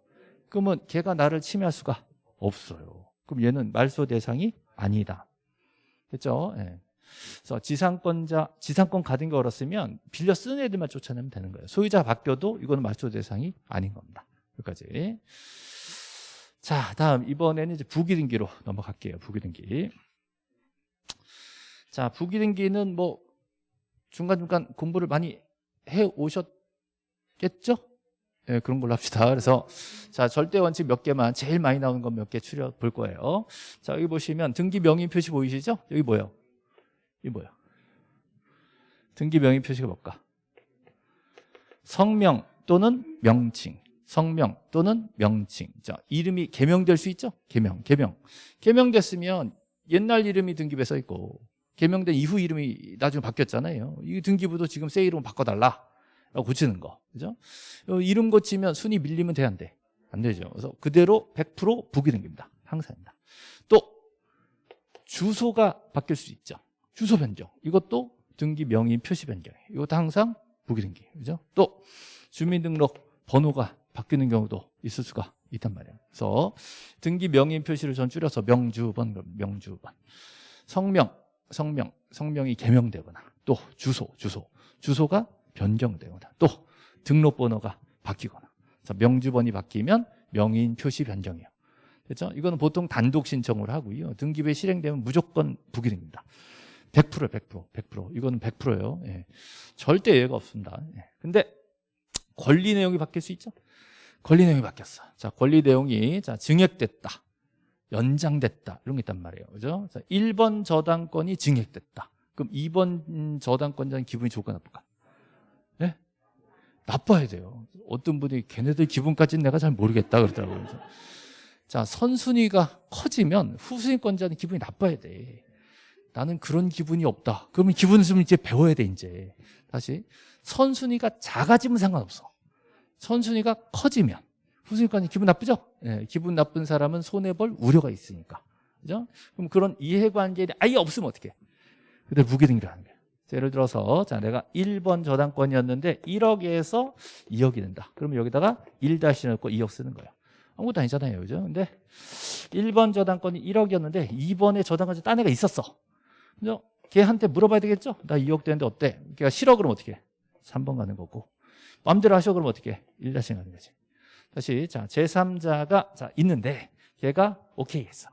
그러면 걔가 나를 침해할 수가 없어요. 그럼 얘는 말소 대상이 아니다. 됐죠? 예. 그래서 지상권자, 지상권 가등기 걸었으면 빌려 쓰는 애들만 쫓아내면 되는 거예요. 소유자 바뀌어도 이거는 말소 대상이 아닌 겁니다. 여기까지. 자, 다음 이번에는 이제 부기등기로 넘어갈게요. 부기등기. 자, 부기등기는 뭐 중간중간 공부를 많이 해 오셨겠죠? 예, 그런 걸로 합시다. 그래서 자 절대 원칙 몇 개만 제일 많이 나오는 건 몇 개 추려 볼 거예요. 자 여기 보시면 등기 명의 표시 보이시죠? 여기 뭐예요? 이 뭐야? 등기 명의 표시가 뭘까? 성명 또는 명칭. 성명 또는 명칭. 자 이름이 개명될 수 있죠? 개명, 개명. 개명됐으면 옛날 이름이 등기부에 써 있고 개명된 이후 이름이 나중에 바뀌었잖아요. 이 등기부도 지금 새 이름 바꿔달라. 고치는 거. 그죠? 이름 고치면 순위 밀리면 돼, 안 돼? 안 되죠. 그래서 그대로 100% 부기등기입니다. 항상입니다. 또, 주소가 바뀔 수 있죠. 주소 변경. 이것도 등기 명의 표시 변경. 이것도 항상 부기등기. 그죠? 또, 주민등록 번호가 바뀌는 경우도 있을 수가 있단 말이에요. 그래서 등기 명의 표시를 전 줄여서 명주번, 명주번. 성명, 성명, 성명이 개명되거나 또 주소, 주소. 주소가 변경되거나 또 등록번호가 바뀌거나 명주번이 바뀌면 명인 표시 변경이에요. 그렇죠? 이거는 보통 단독 신청을 하고요. 등기부에 실행되면 무조건 부기됩니다. 100%, 100%, 100%. 이거는 100%예요. 예. 절대 예외가 없습니다. 예. 근데 권리 내용이 바뀔 수 있죠? 권리 내용이 바뀌었어. 자, 권리 내용이 자, 증액됐다. 연장됐다. 이런 게 있단 말이에요. 그죠? 자, 1번 저당권이 증액됐다. 그럼 2번 저당권자는 기분이 좋을까 나쁠까? 예? 나빠야 돼요. 어떤 분이 걔네들 기분까지는 내가 잘 모르겠다 그러더라고요. 자, 선순위가 커지면 후순위권자는 기분이 나빠야 돼. 나는 그런 기분이 없다. 그러면 기분을 좀 이제 배워야 돼, 이제. 다시. 선순위가 작아지면 상관없어. 선순위가 커지면. 후순위권이 기분 나쁘죠? 예, 기분 나쁜 사람은 손해볼 우려가 있으니까. 그죠? 그럼 그런 이해관계이 아예 없으면 어떻게? 그대로 무기등기를 하는 거예요. 자, 예를 들어서 자 내가 1번 저당권이었는데 1억에서 2억이 된다. 그러면 여기다가 1 다시 넣고 2억 쓰는 거예요. 아무것도 아니잖아요. 그죠? 근데 1번 저당권이 1억이었는데 2번에 저당권이 딴 애가 있었어. 그죠? 걔한테 물어봐야 되겠죠? 나 2억 되는데 어때? 걔가 싫어 그러면 어떻게 해? 3번 가는 거고. 마음대로 하셔 그러면 어떻게 해? 1 다시 가는 거지. 다시 자 제3자가 자 있는데 걔가 오케이 했어.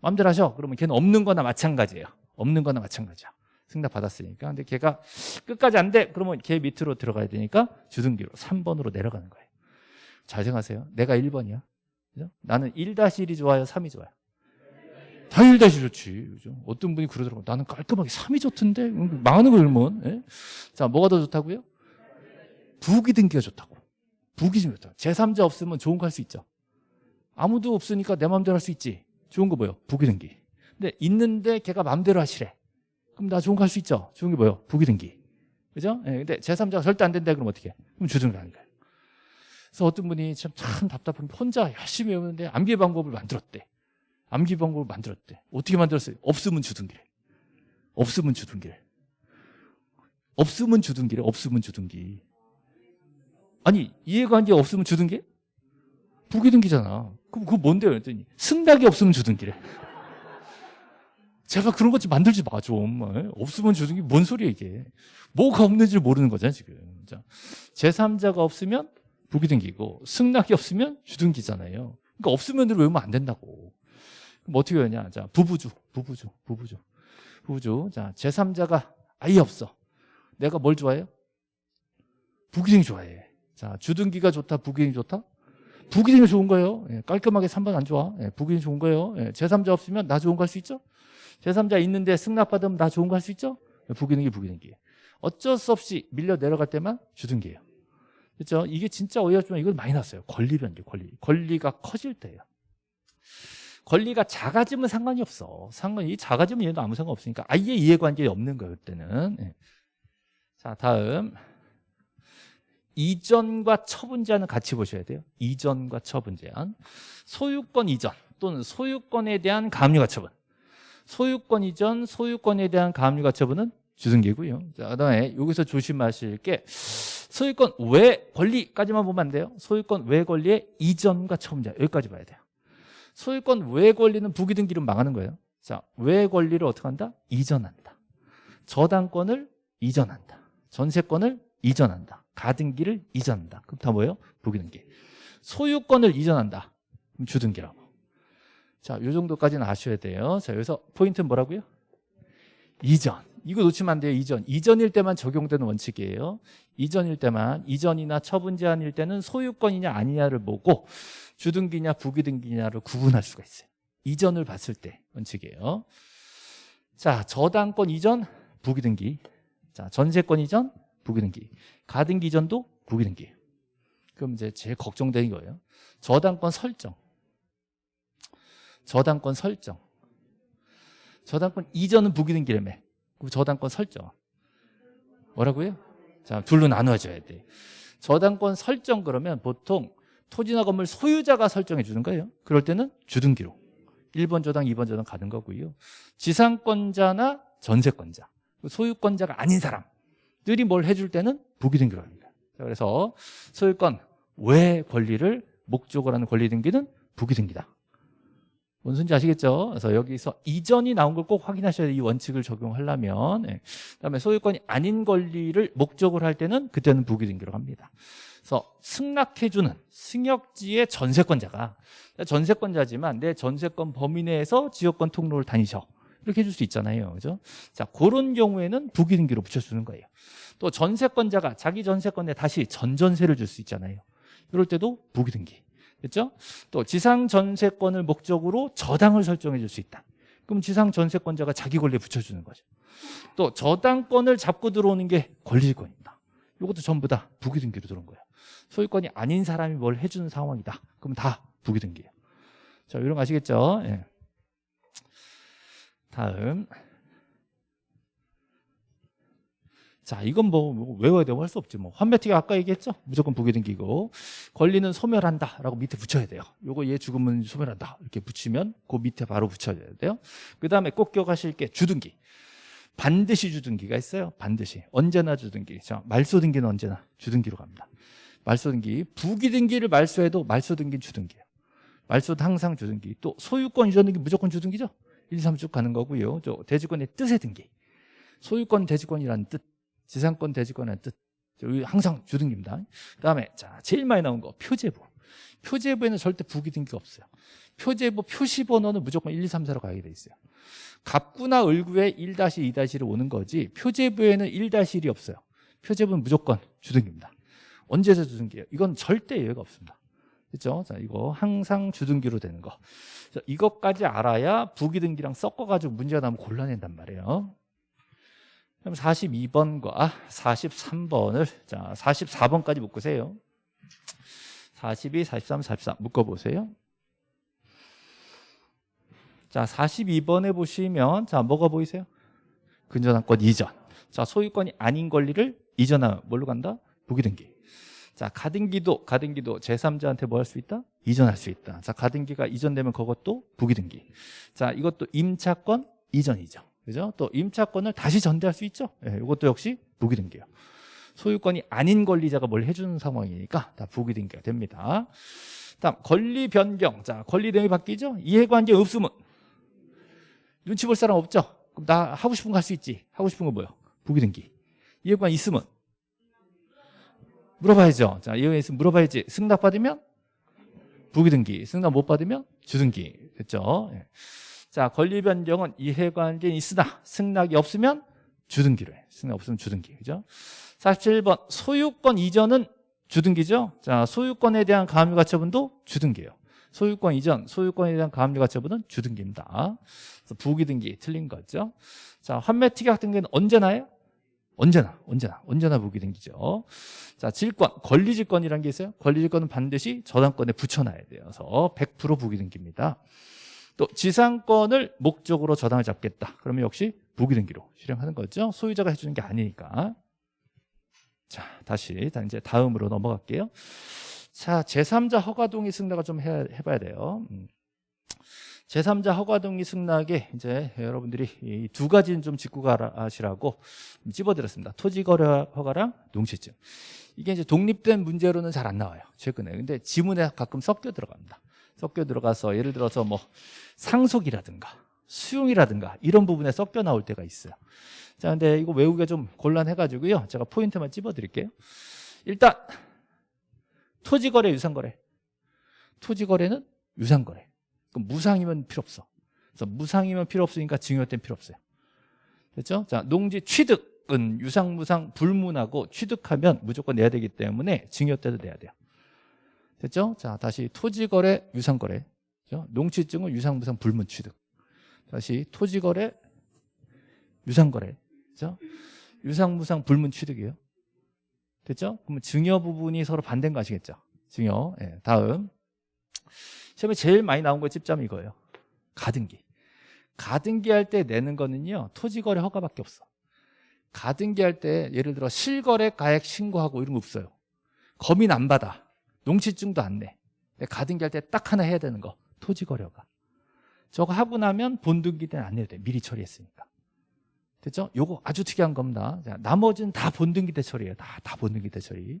마음대로 하셔. 그러면 걔는 없는 거나 마찬가지예요. 없는 거나 마찬가지야. 승낙 받았으니까. 근데 걔가 끝까지 안 돼. 그러면 걔 밑으로 들어가야 되니까 주등기로 3번으로 내려가는 거예요. 잘 생각하세요. 내가 1번이야. 그죠? 나는 1-1이 좋아요? 3이 좋아요? 다1-1 좋지. 그죠? 어떤 분이 그러더라고요. 나는 깔끔하게 3이 좋던데? 음, 망하는 거 그러면. 예? 자, 뭐가 더 좋다고요? 부기 등기가 좋다고. 부기 좀 좋다. 제3자 없으면 좋은 거 할 수 있죠. 아무도 없으니까 내 마음대로 할 수 있지. 좋은 거 뭐예요? 부기 등기. 근데 있는데 걔가 마음대로 하시래. 그럼 나 좋은 거 할 수 있죠. 좋은 게 뭐예요? 부기 등기. 그죠? 예, 근데 제3자가 절대 안 된다 그러면 어떻게 해? 그럼 주등기 하는 거예요. 그래서 어떤 분이 참, 참 답답한 게 혼자 열심히 외우는데 암기 방법을 만들었대. 암기 방법을 만들었대. 어떻게 만들었어요? 없으면 주등기래. 없으면 주등기래. 없으면 주등기래. 없으면 주등기. 아니 이해관계 없으면 주등기? 부기등기잖아. 그럼 그거 뭔데요? 그랬더니 승낙이 없으면 주등기래. 제가 그런 것 좀 만들지 마 좀. 어? 없으면 주등기 뭔 소리야 이게. 뭐가 없는지 모르는 거잖아 지금. 자, 제3자가 없으면 부기등기고 승낙이 없으면 주등기잖아요. 그러니까 없으면 외우면 안 된다고. 그럼 어떻게 하냐? 자, 부부주, 부부주, 부부주, 부부주. 자, 제3자가 아예 없어. 내가 뭘 좋아해요? 부기등기 좋아해. 자, 주등기가 좋다, 부기등기 좋다? 부기등기 좋은 거예요. 예, 깔끔하게 3번 안 좋아. 예, 부기등기 좋은 거예요. 예, 제3자 없으면 나 좋은 거 할 수 있죠? 제3자 있는데 승낙받으면 나 좋은 거 할 수 있죠? 예, 부기등기, 부기등기. 어쩔 수 없이 밀려 내려갈 때만 주등기예요. 그렇죠? 이게 진짜 어이없지만 이건 많이 났어요. 권리 변경, 권리. 권리가 커질 때예요. 권리가 작아지면 상관이 없어. 상관이 작아지면 얘도 아무 상관 없으니까 아예 이해관계 없는 거예요. 그때는. 예. 자, 다음. 이전과 처분 제한은 같이 보셔야 돼요. 이전과 처분 제한. 소유권 이전 또는 소유권에 대한 가압류 가 처분. 소유권 이전, 소유권에 대한 가압류 가 처분은 주등기고요. 자, 그다음에 여기서 조심하실 게 소유권 외 권리까지만 보면 안 돼요. 소유권 외 권리의 이전과 처분 제한 여기까지 봐야 돼요. 소유권 외 권리는 부기등기로 망하는 거예요. 자, 외 권리를 어떻게 한다? 이전한다. 저당권을 이전한다. 전세권을 이전한다. 가등기를 이전한다. 그럼 다 뭐예요? 부기등기. 소유권을 이전한다. 그럼 주등기라고. 자, 요 정도까지는 아셔야 돼요. 자, 여기서 포인트는 뭐라고요? 이전. 이거 놓치면 안 돼요. 이전. 이전일 때만 적용되는 원칙이에요. 이전일 때만 이전이나 처분 제한일 때는 소유권이냐 아니냐를 보고 주등기냐 부기등기냐를 구분할 수가 있어요. 이전을 봤을 때 원칙이에요. 자, 저당권 이전 부기등기. 자, 전세권 이전 부기등기. 가등기 이전도 부기등기. 그럼 이제 제일 걱정되는 거예요. 저당권 설정. 저당권 설정. 저당권 이전은 부기등기라며. 그 저당권 설정. 뭐라고요? 자, 둘로 나눠줘야 돼. 저당권 설정 그러면 보통 토지나 건물 소유자가 설정해 주는 거예요. 그럴 때는 주등기로. 1번 저당, 2번 저당 가는 거고요. 지상권자나 전세권자. 소유권자가 아닌 사람들이 뭘 해줄 때는 부기등기로 합니다. 그래서 소유권 외 권리를 목적으로 하는 권리 등기는 부기등기다. 뭔 소리인지 아시겠죠? 그래서 여기서 이전이 나온 걸 꼭 확인하셔야 돼요. 이 원칙을 적용하려면. 네. 그다음에 소유권이 아닌 권리를 목적으로 할 때는 그때는 부기등기로 합니다. 그래서 승낙해주는 승역지의 전세권자가 전세권자지만 내 전세권 범위 내에서 지역권 통로를 다니셔. 이렇게 해줄 수 있잖아요. 그죠? 자, 그런 경우에는 부기등기로 붙여주는 거예요. 또 전세권자가 자기 전세권에 다시 전전세를 줄 수 있잖아요. 이럴 때도 부기등기. 그렇죠? 또 지상 전세권을 목적으로 저당을 설정해 줄 수 있다. 그럼 지상 전세권자가 자기 권리에 붙여주는 거죠. 또 저당권을 잡고 들어오는 게 권리권입니다. 이것도 전부 다 부기등기로 들어온 거예요. 소유권이 아닌 사람이 뭘 해주는 상황이다. 그럼 다 부기등기예요. 자, 이런 거 아시겠죠? 예. 다음. 자, 이건 뭐, 뭐 외워야 되고 할 수 없지. 뭐 환매특위 아까 얘기했죠? 무조건 부기등기고 권리는 소멸한다 라고 밑에 붙여야 돼요. 요거 얘 죽으면 소멸한다 이렇게 붙이면 그 밑에 바로 붙여야 돼요. 그 다음에 꼭 기억하실 게 주등기. 반드시 주등기가 있어요. 반드시 언제나 주등기. 자, 말소등기는 언제나 주등기로 갑니다. 말소등기 부기등기를 말소해도 말소등기는 주등기예요. 말소도 항상 주등기. 또 소유권 이전 등기 무조건 주등기죠. 1, 3, 쭉 가는 거고요. 저 대지권의 뜻의 등기. 소유권 대지권이라는 뜻. 지상권 대지권의 뜻. 항상 주등기입니다. 그다음에 자 제일 많이 나온 거 표제부. 표제부에는 절대 부기등기가 없어요. 표제부 표시 번호는 무조건 1, 2, 3, 4로 가게 돼 있어요. 갑구나 을구에 1-2-1을 오는 거지 표제부에는 1-1이 없어요. 표제부는 무조건 주등기입니다. 언제서 주등기예요? 이건 절대 예외가 없습니다. 그렇죠? 자, 이거 항상 주등기로 되는 거. 자, 이것까지 알아야 부기등기랑 섞어가지고 문제가 나면 곤란해단 말이에요. 그럼 42번과 43번을 자 44번까지 묶으세요. 42, 43, 44 묶어보세요. 자 42번에 보시면 자 뭐가 보이세요? 근저당권 이전. 자 소유권이 아닌 권리를 이전하면 뭘로 간다? 부기등기. 자 가등기도 가등기도 제3자한테 뭐 할 수 있다? 이전할 수 있다. 자 가등기가 이전되면 그것도 부기등기. 자 이것도 임차권 이전이죠. 그죠? 또 임차권을 다시 전대할 수 있죠. 예, 이것도 역시 부기등기예요. 소유권이 아닌 권리자가 뭘 해주는 상황이니까 다 부기등기가 됩니다. 다음 권리 변경. 자 권리 내용이 바뀌죠. 이해관계 없으면 눈치 볼 사람 없죠. 그럼 나 하고 싶은 거 할 수 있지. 하고 싶은 거 뭐요? 부기등기. 이해관 있으면 물어봐야죠. 자 이해관 있으면 물어봐야지. 승낙 받으면 부기등기. 승낙 못 받으면 주등기. 됐죠? 예. 자, 권리 변경은 이해관계는 있으나 승낙이 없으면 주등기로 해. 승낙 없으면 주등기. 그죠? 47번 소유권 이전은 주등기죠. 자, 소유권에 대한 가압류 가처분도 주등기예요. 소유권 이전, 소유권에 대한 가압류 가처분은 주등기입니다. 그래서 부기등기 틀린 거죠. 자, 환매 특약 등기는 언제나요? 언제나, 언제나, 언제나 부기등기죠. 자, 질권, 권리질권이라는 게 있어요. 권리질권은 반드시 저당권에 붙여놔야 돼서 100% 부기등기입니다. 또 지상권을 목적으로 저당을 잡겠다. 그러면 역시 부기등기로 실행하는 거죠. 소유자가 해주는 게 아니니까. 자, 다시 이제 다음으로 넘어갈게요. 자, 제3자 허가동의 승낙을 좀 해, 해봐야 돼요. 음. 제3자 허가동의 승낙에 이제 여러분들이 이두 가지는 좀 짚고 가시라고 찝어드렸습니다. 토지거래 허가랑 농시증. 이게 이제 독립된 문제로는 잘 안 나와요. 최근에. 근데 지문에 가끔 섞여 들어갑니다. 섞여 들어가서 예를 들어서 뭐 상속이라든가 수용이라든가 이런 부분에 섞여 나올 때가 있어요. 자, 근데 이거 외우기가 좀 곤란해가지고요. 제가 포인트만 찝어드릴게요. 일단 토지거래, 유상거래. 토지거래는 유상거래. 그럼 무상이면 필요 없어. 그래서 무상이면 필요 없으니까 증여 때는 필요 없어요. 됐죠? 자, 농지 취득은 유상, 무상, 불문하고 취득하면 무조건 내야 되기 때문에 증여 때도 내야 돼요. 됐죠? 자, 다시 토지거래, 유상거래. 그죠? 농취증은 유상무상 불문취득. 다시 토지거래, 유상거래. 그죠? 유상무상 불문취득이에요. 됐죠? 그러면 증여 부분이 서로 반대인 거 아시겠죠? 증여. 네, 다음. 시험에 제일 많이 나온 거 찝자면 이거예요. 가등기. 가등기 할 때 내는 거는요. 토지거래 허가밖에 없어. 가등기 할 때 예를 들어 실거래 가액 신고하고 이런 거 없어요. 검인 안 받아. 농취증도 안 내. 가등기 할 때 딱 하나 해야 되는 거. 토지 거래가. 저거 하고 나면 본등기 때는 안 내도 돼. 미리 처리했으니까. 됐죠? 요거 아주 특이한 겁니다. 자, 나머지는 다 본등기 때 처리해요. 다, 다 본등기 때 처리.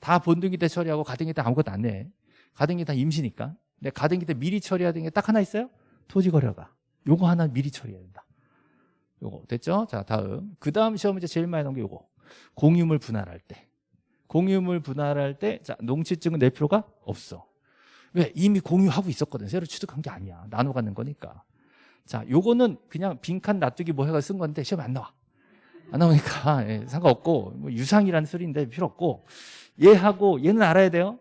다 본등기 때 처리하고 가등기 때 아무것도 안 내. 가등기 다 임시니까. 근데 가등기 때 미리 처리해야 되는 게 딱 하나 있어요? 토지 거래가. 요거 하나 미리 처리해야 된다. 요거 됐죠? 자, 다음. 그 다음 시험 이제 제일 많이 나온 게 요거. 공유물 분할할 때. 공유물 분할할 때 자, 농취증은 낼 필요가 없어. 왜? 이미 공유하고 있었거든. 새로 취득한 게 아니야. 나눠 갖는 거니까. 자, 요거는 그냥 빈칸 놔두기 뭐 해가 쓴 건데 시험에 안 나와. 안 나오니까 (laughs) 예, 상관없고 뭐 유상이라는 소리인데 필요 없고 얘하고 얘는 알아야 돼요.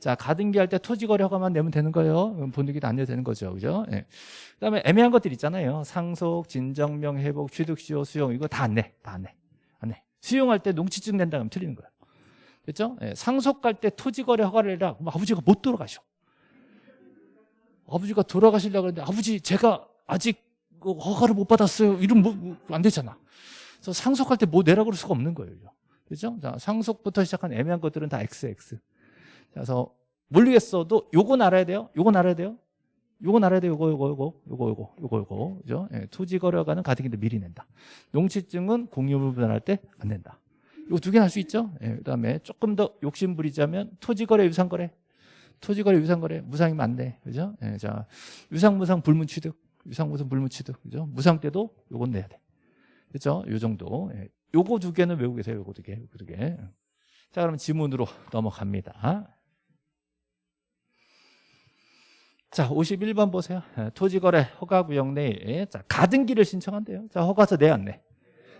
자, 가등기 할 때 토지거래 허가만 내면 되는 거예요. 본득이도 안 내도 되는 거죠. 그죠? 예. 그 다음에 애매한 것들 있잖아요. 상속, 진정명, 회복, 취득 시효, 수용. 이거 다 안 내. 다 안 내. 안 내. 수용할 때 농취증 낸다 그러면 틀리는 거예요. 그렇죠? 예. 상속 갈 때 토지 거래 허가를 해라. 그럼 아버지가 못 돌아가셔. 아버지가 돌아가시려고 그러는데 아버지 제가 아직 그 허가를 못 받았어요. 이러면 뭐, 뭐, 안 되잖아. 그래서 상속할 때 뭐 내라 그럴 수가 없는 거예요. 그렇죠? 자, 상속부터 시작한 애매한 것들은 다 XX. 그래서 모르겠어도 요건 알아야 돼요. 요건 알아야 돼요. 요건 알아야 돼요. 요거 요거 요거 요거 요거 요거 요거 그죠? 예, 토지 거래가는 가등기도 미리 낸다. 농취증은 공유물 분할할 때 안 낸다. 요거 두 개는 할 수 있죠. 예, 그다음에 조금 더 욕심 부리자면 토지 거래 유상 거래. 토지 거래 유상 거래 무상이면 안 돼. 그죠? 예, 자, 유상 무상 불문 취득. 유상 무상 불문 취득. 그죠? 무상 때도 요건 내야 돼. 그죠? 요 정도. 예, 요거 두 개는 외우고 계세요. 요거 두 개. 요거 두 개. 자, 그럼 지문으로 넘어갑니다. 자, 51번 보세요. 예, 토지거래 허가구역 내에 자, 가등기를 신청한대요. 자, 허가서 내야 안 내?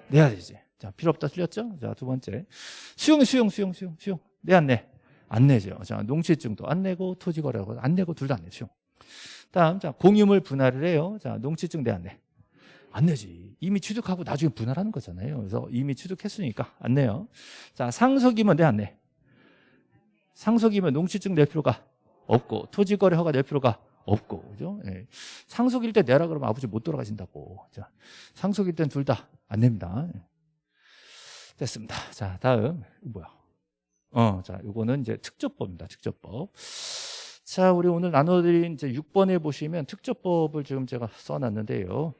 내야 되지. 자, 필요 없다 틀렸죠? 자, 두 번째. 수용, 수용, 수용, 수용, 수용. 내 안 내? 안 내죠. 자, 농취증도 안 내고 토지거래 안 내고 둘 다 안 내. 수용. 다음, 자, 공유물 분할을 해요. 자, 농취증 내 안 내? 안 내지. 이미 취득하고 나중에 분할하는 거잖아요. 그래서 이미 취득했으니까 안 내요. 자, 상속이면 내 안 내? 상속이면 농취증 낼 필요가 없고 토지거래 허가 낼 필요가 없고 그죠? 예. 상속일 때 내라 그러면 아버지 못 돌아가신다고. 자, 상속일 땐 둘 다 안 냅니다. 예. 됐습니다. 자, 다음 뭐야? 어, 자, 요거는 이제 특접법입니다. 특접법. 자, 우리 오늘 나눠드린 이제 6번에 보시면 특접법을 지금 제가 써놨는데요.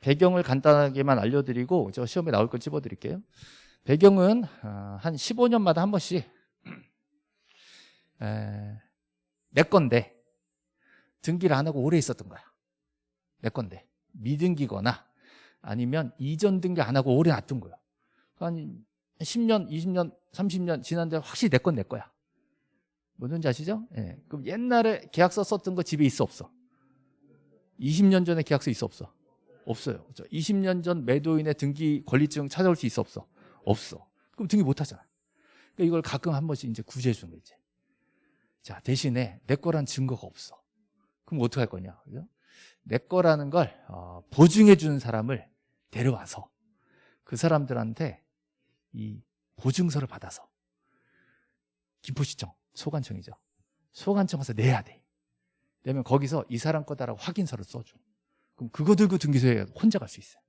배경을 간단하게만 알려드리고 저 시험에 나올 걸 찝어드릴게요. 배경은 아, 한 15년마다 한 번씩 에, 내 건데 등기를 안 하고 오래 있었던 거야. 내 건데 미등기거나 아니면 이전 등기 안 하고 오래 놔둔 거야. 한 10년, 20년, 30년 지난데 확실히 내 건 내 거야. 뭔지 아시죠? 예. 그럼 옛날에 계약서 썼던 거 집에 있어 없어? 20년 전에 계약서 있어 없어? 없어요. 그렇죠? 20년 전 매도인의 등기 권리증 찾아올 수 있어 없어? 없어. 그럼 등기 못 하잖아. 그러니까 이걸 가끔 한 번씩 이제 구제해 주는 거지. 자, 대신에 내 거란 증거가 없어. 그럼 어떻게 할 거냐? 그죠? 내 거라는 걸 어, 보증해 주는 사람을 데려와서 그 사람들한테 이 보증서를 받아서 김포시청, 소관청이죠. 소관청 가서 내야 돼. 내면 거기서 이 사람 거다라고 확인서를 써줘. 그럼 그거 들고 등기소에 혼자 갈 수 있어요.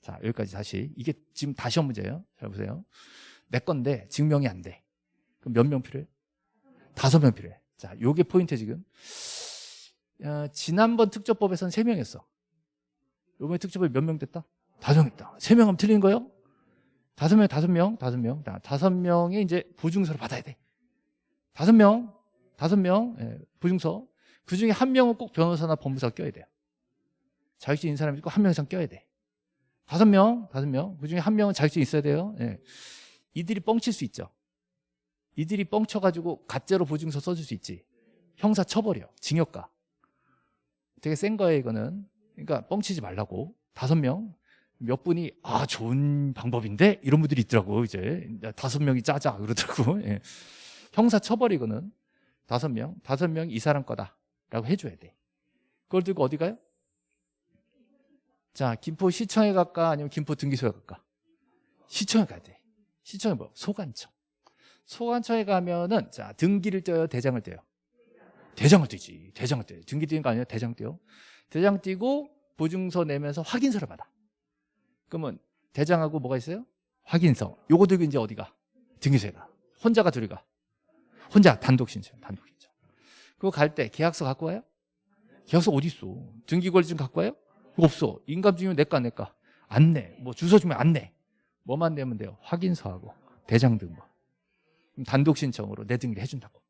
자, 여기까지 다시. 이게 지금 다시 한 문제예요. 잘 보세요. 내 건데 증명이 안 돼. 그럼 몇 명 필요해? 다섯 명 필요해. 자, 요게 포인트 지금. 어, 지난번 특접법에서는 세 명이었어. 요번에 특접법이 몇 명 됐다? 다섯 명 됐다. 세명 하면 틀린 거예요? 다섯 명, 다섯 명, 다섯 명. 다섯 명이 이제 보증서를 받아야 돼. 다섯 명, 다섯 명, 예, 보증서. 그 중에 한 명은 꼭 변호사나 법무사 껴야 돼요. 자격증 있는 사람이 있고 한명 이상 껴야 돼. 다섯 명, 다섯 명. 그 중에 한 명은 자격증 있어야 돼요. 예. 이들이 뻥칠 수 있죠. 이들이 뻥쳐가지고 가짜로 보증서 써줄 수 있지. 형사 처벌이요. 징역가. 되게 센 거예요, 이거는. 그러니까 뻥치지 말라고. 다섯 명. 몇 분이 아 좋은 방법인데? 이런 분들이 있더라고 이제 다섯 명이 짜자 그러더라고. (laughs) 예. 형사 처벌이거는 다섯 명 다섯 명 이 사람 거다라고 해줘야 돼. 그걸 들고 어디 가요? 자 김포시청에 갈까? 아니면 김포 등기소에 갈까? 시청에 가야 돼. 시청에 뭐? 소관청. 소관청에 가면은 자 등기를 떼요 대장을 떼요? 대장을 떼지. 대장을 떼요. 등기 떼는 거 아니에요? 대장 떼요. 대장 떼고 보증서 내면서 확인서를 받아 그러면 대장하고 뭐가 있어요? 확인서. 요거 들고 이제 어디가? 등기소에가. 혼자가 둘이 가. 혼자 단독 신청. 단독 신청. 그거 갈 때 계약서 갖고 와요? 계약서 어디 있어? 등기권리증 갖고 와요? 없어. 인감증이면 내까 내까. 안 내. 뭐 주소 주면 안 내. 뭐만 내면 돼요? 확인서하고 대장 등본. 단독 신청으로 내 등기를 해준다고.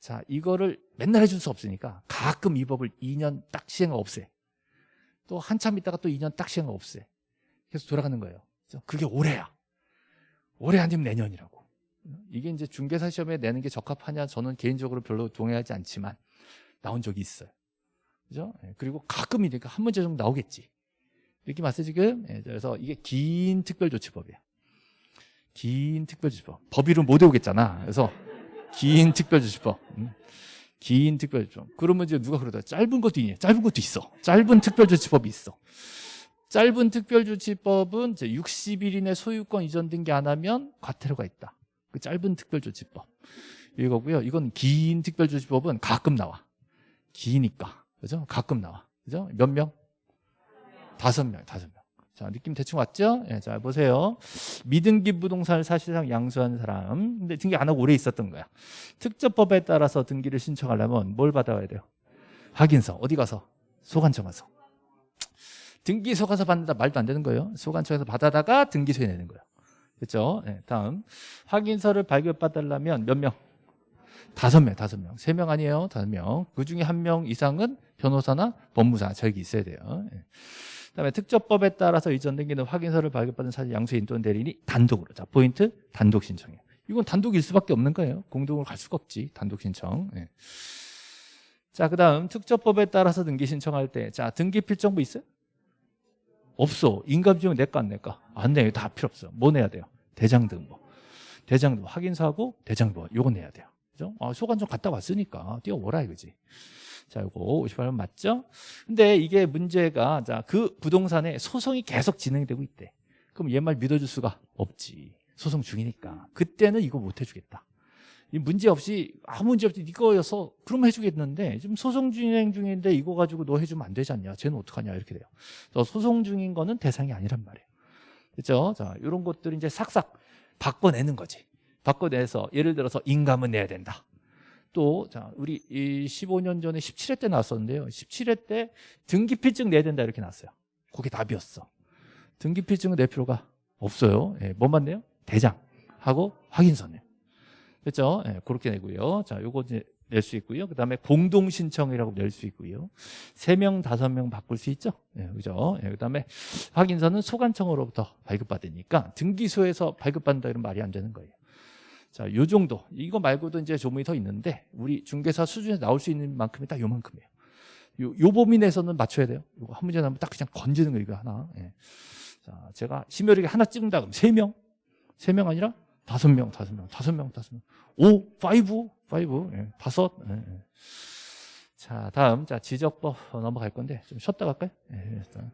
자, 이거를 맨날 해줄 수 없으니까 가끔 이 법을 2년 딱 시행하고 없애. 또 한참 있다가 또 2년 딱 시행하고 없애. 계속 돌아가는 거예요. 그게 올해야. 올해 아니면 내년이라고. 이게 이제 중개사 시험에 내는 게 적합하냐 저는 개인적으로 별로 동의하지 않지만 나온 적이 있어요. 그죠? 예, 그리고 가끔이니까 한 문제 정도 나오겠지. 느낌 왔어요 지금? 예, 그래서 이게 긴 특별조치법이야. 긴 특별조치법. 법 이름 못 외우겠잖아. 그래서 긴 특별조치법. 음. 긴 특별조치법. 그러면 이제 누가 그러다 짧은 것도 있냐? 짧은 것도 있어. 짧은 특별조치법이 있어. 짧은 특별조치법은 이제 60일 이내 소유권 이전 등기 안 하면 과태료가 있다. 그 짧은 특별조치법. 이거고요. 이건 긴 특별조치법은 가끔 나와. 기니까. 그죠? 가끔 나와. 그죠? 몇 명? 다섯 명, 다섯 명. 자, 느낌 대충 왔죠? 예, 자, 보세요. 미등기 부동산을 사실상 양수한 사람. 근데 등기 안 하고 오래 있었던 거야. 특접법에 따라서 등기를 신청하려면 뭘 받아와야 돼요? 확인서. 어디 가서? 소관청 가서. 등기소 가서 받는다 말도 안 되는 거예요. 소관청에서 받아다가 등기소에 내는 거예요. 그렇죠? 네, 다음 확인서를 발급받으려면 몇 명? 다섯 명, 다섯 명. 세 명 아니에요. 다섯 명. 그 중에 한 명 이상은 변호사나 법무사 저기 있어야 돼요. 네. 그다음에 특접법에 따라서 이전 등기는 확인서를 발급받은 사실 양수인 또는 대리인이 단독으로. 자, 포인트 단독 신청이에요. 이건 단독일 수밖에 없는 거예요. 공동으로 갈 수가 없지. 단독 신청. 네. 자, 그 다음 특접법에 따라서 등기 신청할 때, 자 등기 필정부 있어요? 없어. 인감지용 내거 안 낼까? 안 내요. 다 필요 없어. 뭐 내야 돼요? 대장등본. 대장등본 확인서하고 대장등본 요거 내야 돼요. 그죠? 아, 소관청 갔다 왔으니까 뛰어오라 이거지. 자, 요거 58번 맞죠? 근데 이게 문제가 자, 그 부동산에 소송이 계속 진행되고 있대. 그럼 얘 말 믿어줄 수가 없지. 소송 중이니까. 그때는 이거 못 해주겠다. 이 문제 없이 아무 문제 없이 이거여서 그러면 해주겠는데 지금 소송 진행 중인데 이거 가지고 너 해주면 안 되지 않냐? 쟤는 어떡하냐? 이렇게 돼요. 그래서 소송 중인 거는 대상이 아니란 말이에요. 그렇죠 자 이런 것들이 이제 싹싹 바꿔내는 거지. 바꿔내서 예를 들어서 인감은 내야 된다. 또 자 우리 이 15년 전에 17회 때 나왔었는데요. 17회 때 등기필증 내야 된다 이렇게 나왔어요. 그게 답이었어. 등기필증은 낼 필요가 없어요. 예, 뭐만 내요? 대장하고 확인서네요 그렇죠? 예, 그렇게 내고요. 자, 요거 이제 낼 수 있고요. 그 다음에 공동 신청이라고 낼 수 있고요. 세 명, 다섯 명 바꿀 수 있죠. 예, 그죠? 예, 그 다음에 확인서는 소관청으로부터 발급받으니까 등기소에서 발급받는다 이런 말이 안 되는 거예요. 자, 요 정도. 이거 말고도 이제 조문이 더 있는데 우리 중개사 수준에서 나올 수 있는 만큼이 딱 요만큼이에요. 요, 요 범위 내에서는 맞춰야 돼요. 이거 한 문제 나면 딱 그냥 건지는 거 이거 하나. 예. 자, 제가 심혈하게 하나 찍는다 그러면 세 명? 세명 아니라 다섯 명, 다섯 명, 다섯 명, 다섯 명. 오, 파이브, 파이브, 예, 다섯. 예, 예. 자, 다음, 자, 지적법 넘어갈 건데, 좀 쉬었다 갈까요? 예, 일단.